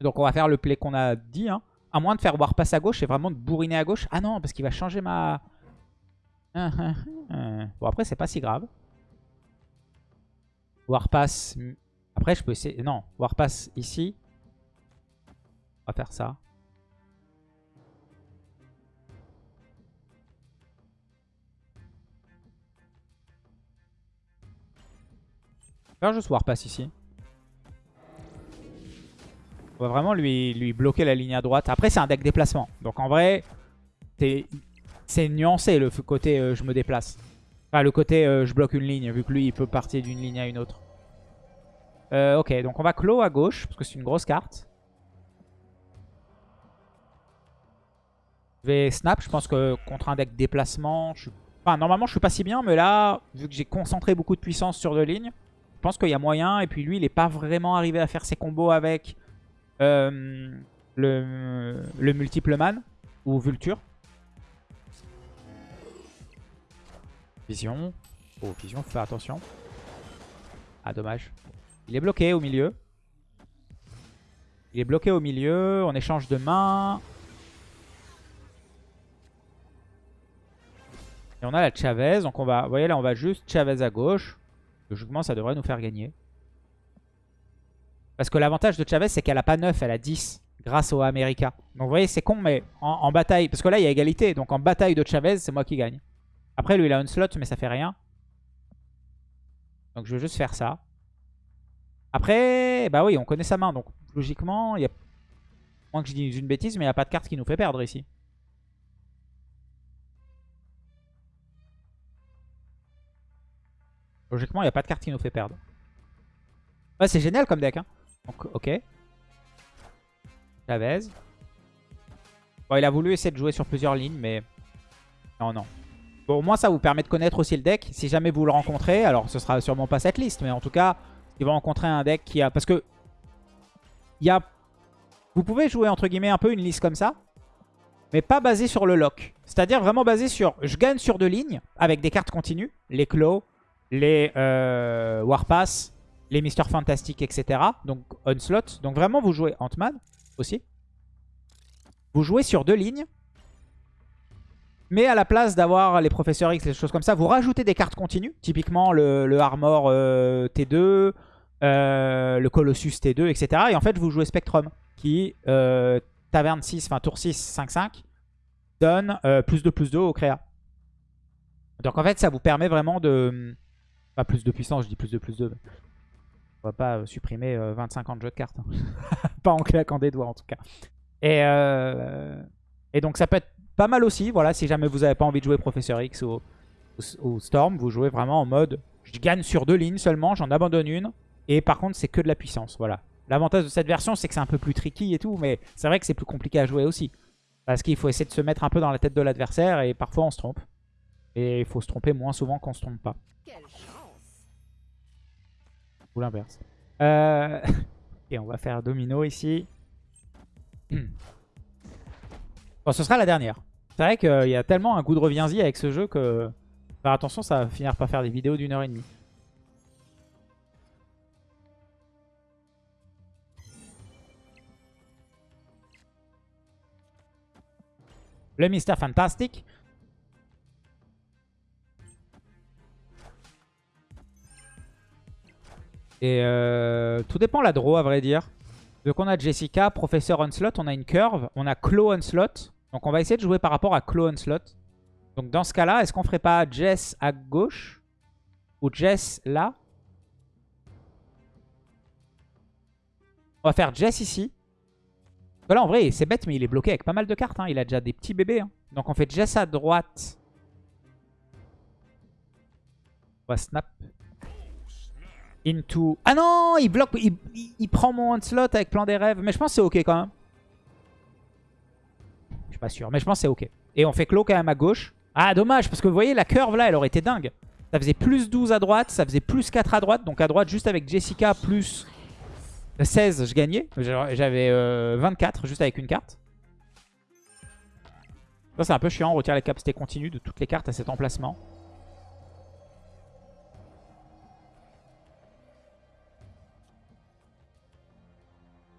Donc on va faire le play qu'on a dit. Hein. À moins de faire Warpass à gauche et vraiment de bourriner à gauche. Ah non, parce qu'il va changer ma... (laughs) Bon après c'est pas si grave. Warpass... Après je peux essayer... Non, Warpass ici. On va faire ça. Faire juste Warpass ici. On va vraiment lui, lui bloquer la ligne à droite. Après, c'est un deck déplacement. Donc en vrai, c'est nuancé le côté euh, je me déplace. Enfin, le côté euh, je bloque une ligne, vu que lui, il peut partir d'une ligne à une autre. Euh, ok, donc on va clos à gauche, parce que c'est une grosse carte. Je vais snap, je pense que contre un deck déplacement, je Enfin, normalement, je suis pas si bien, mais là, vu que j'ai concentré beaucoup de puissance sur deux lignes, je pense qu'il y a moyen. Et puis lui, il n'est pas vraiment arrivé à faire ses combos avec euh, le, le multiple man ou Vulture. Vision. Oh, vision, faut faire attention. Ah, dommage. Il est bloqué au milieu. Il est bloqué au milieu. On échange de main. Et on a la Chavez. Donc on va, vous voyez là, on va juste Chavez à gauche. Logiquement, ça devrait nous faire gagner. Parce que l'avantage de Chavez, c'est qu'elle a pas 9, elle a 10. Grâce au America. Donc vous voyez, c'est con, mais en, bataille... Parce que là, il y a égalité. Donc en bataille de Chavez, c'est moi qui gagne. Après, lui, il a un slot, mais ça fait rien. Donc je vais juste faire ça. Après, bah oui, on connaît sa main. Donc logiquement, il y a... Moins que je dise une bêtise, mais il n'y a pas de carte qui nous fait perdre ici. Logiquement, il n'y a pas de carte qui nous fait perdre. Ouais, c'est génial comme deck. Hein. Donc, ok. Chavez. Bon, il a voulu essayer de jouer sur plusieurs lignes, mais... Non, non. Bon, au moins, ça vous permet de connaître aussi le deck. Si jamais vous le rencontrez, alors ce sera sûrement pas cette liste, mais en tout cas, il va rencontrer un deck qui a... Parce que... Il y a... Vous pouvez jouer, entre guillemets, un peu une liste comme ça, mais pas basé sur le lock. C'est-à-dire vraiment basé sur... Je gagne sur deux lignes, avec des cartes continues. Les Claw, les euh, Warpass, les Mister Fantastic, etc. Donc Onslaught. Donc vraiment, vous jouez Ant-Man aussi. Vous jouez sur deux lignes. Mais à la place d'avoir les Professeurs X, les choses comme ça, vous rajoutez des cartes continues. Typiquement le, Armor euh, T2, euh, le Colossus T2, etc. Et en fait, vous jouez Spectrum, qui, Taverne 6, enfin Tour 6, 5-5, donne plus de plus 2 au créa. Donc en fait, ça vous permet vraiment de pas plus de puissance, je dis plus de plus de. On va pas euh, supprimer 25 euh, ans de jeu de cartes. Hein. (laughs) pas en claquant des doigts en tout cas. Et, euh, et donc ça peut être pas mal aussi. Voilà, si jamais vous n'avez pas envie de jouer Professeur X ou, Storm, vous jouez vraiment en mode je gagne sur deux lignes seulement, j'en abandonne une. Et par contre, c'est que de la puissance. Voilà. L'avantage de cette version, c'est que c'est un peu plus tricky et tout, mais c'est vrai que c'est plus compliqué à jouer aussi. Parce qu'il faut essayer de se mettre un peu dans la tête de l'adversaire et parfois on se trompe. Et il faut se tromper moins souvent qu'on se trompe pas l'inverse. Euh... (laughs) Et on va faire domino ici. (clears throat) Bon, ce sera la dernière. C'est vrai qu'il y a tellement un goût de reviens-y avec ce jeu que... Faire attention, ça va finir par faire des vidéos d'une heure et demie. Le Mister Fantastic. Et euh, tout dépend la draw à vrai dire. Donc on a Jessica, Professeur Onslaught, on a une curve, on a Claw Onslaught. Donc on va essayer de jouer par rapport à Claw Onslaught. Donc dans ce cas-là, est-ce qu'on ferait pas Jess à gauche Ou Jess là? On va faire Jess ici. Voilà, en vrai, c'est bête, mais il est bloqué avec pas mal de cartes. Hein. Il a déjà des petits bébés. Hein. Donc on fait Jess à droite. On va snap into... Ah non Il bloque, il, prend mon slot avec plan des rêves. Mais je pense que c'est ok quand même. Je suis pas sûr, mais je pense que c'est ok. Et on fait clos quand même à gauche. Ah dommage, parce que vous voyez la curve là, elle aurait été dingue. Ça faisait plus 12 à droite, ça faisait plus 4 à droite. Donc à droite, juste avec Jessica, plus 16, je gagnais. J'avais 24 euh, juste avec une carte. Ça c'est un peu chiant, on retire les capacités continues de toutes les cartes à cet emplacement.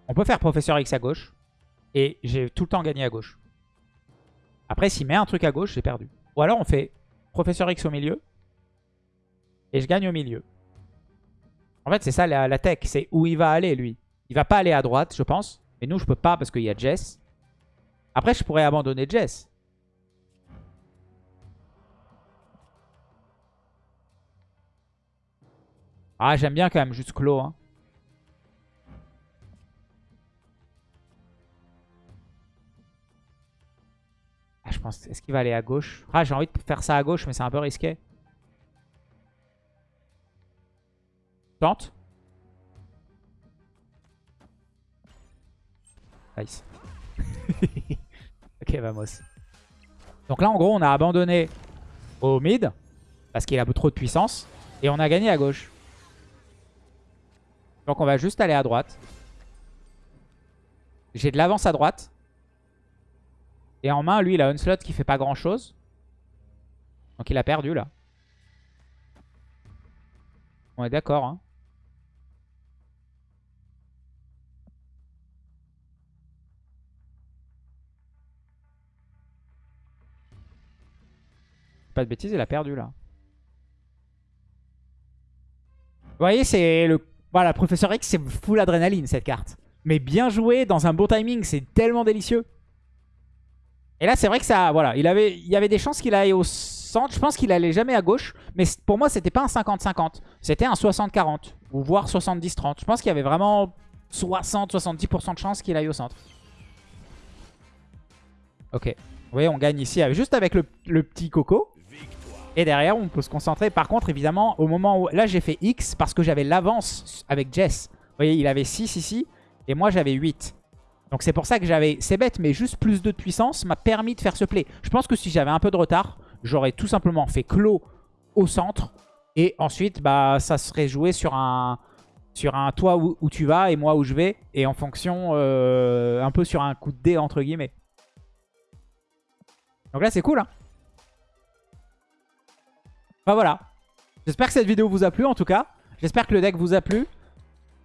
On peut faire Professeur X à gauche. Et j'ai tout le temps gagné à gauche. Après, s'il met un truc à gauche, j'ai perdu. Ou alors on fait Professeur X au milieu. Et je gagne au milieu. En fait, c'est ça la, tech. C'est où il va aller, lui. Il va pas aller à droite, je pense. Mais nous, je peux pas parce qu'il y a Jess. Après, je pourrais abandonner Jess. Ah, j'aime bien quand même juste Clos. Hein. Ah, je pense, est-ce qu'il va aller à gauche? Ah, j'ai envie de faire ça à gauche, mais c'est un peu risqué. Tente. Nice. (laughs) ok, vamos. Donc là, en gros, on a abandonné au mid, parce qu'il a trop de puissance, et on a gagné à gauche. Donc on va juste aller à droite. J'ai de l'avance à droite. Et en main, lui, il a un slot qui fait pas grand chose. Donc il a perdu là. On est d'accord. Hein. Pas de bêtises, il a perdu là. Vous voyez, c'est le... Voilà, Professeur X, c'est full adrénaline cette carte. Mais bien joué, dans un bon timing, c'est tellement délicieux. Et là, c'est vrai que ça... Voilà, il, avait, il y avait des chances qu'il aille au centre. Je pense qu'il allait jamais à gauche. Mais pour moi, c'était pas un 50-50. C'était un 60-40. Ou voire 70-30. Je pense qu'il y avait vraiment 60-70% de chances qu'il aille au centre. Ok. Vous voyez, on gagne ici juste avec le, le petit coco. Et derrière, on peut se concentrer. Par contre, évidemment, au moment où... Là, j'ai fait X parce que j'avais l'avance avec Jess. Vous voyez, il avait 6 ici. Et moi, j'avais 8. Donc c'est pour ça que j'avais... C'est bête, mais juste plus de puissance m'a permis de faire ce play. Je pense que si j'avais un peu de retard, j'aurais tout simplement fait clos au centre. Et ensuite, bah, ça serait joué sur un, sur un toi où, tu vas et moi où je vais. Et en fonction, euh, un peu sur un coup de dé, entre guillemets. Donc là, c'est cool. Hein enfin voilà. J'espère que cette vidéo vous a plu, en tout cas. J'espère que le deck vous a plu.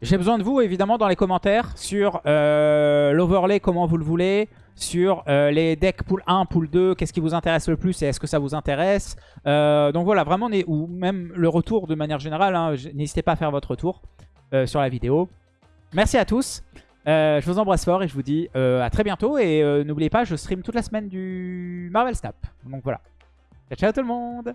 J'ai besoin de vous, évidemment, dans les commentaires sur euh, l'overlay, comment vous le voulez, sur euh, les decks pool 1, pool 2, qu'est-ce qui vous intéresse le plus et est-ce que ça vous intéresse. Euh, donc voilà, vraiment, ou même le retour de manière générale, hein, n'hésitez pas à faire votre retour sur la vidéo. Merci à tous, je vous embrasse fort et je vous dis à très bientôt. Et n'oubliez pas, je stream toute la semaine du Marvel Snap. Donc voilà. Ciao, ciao tout le monde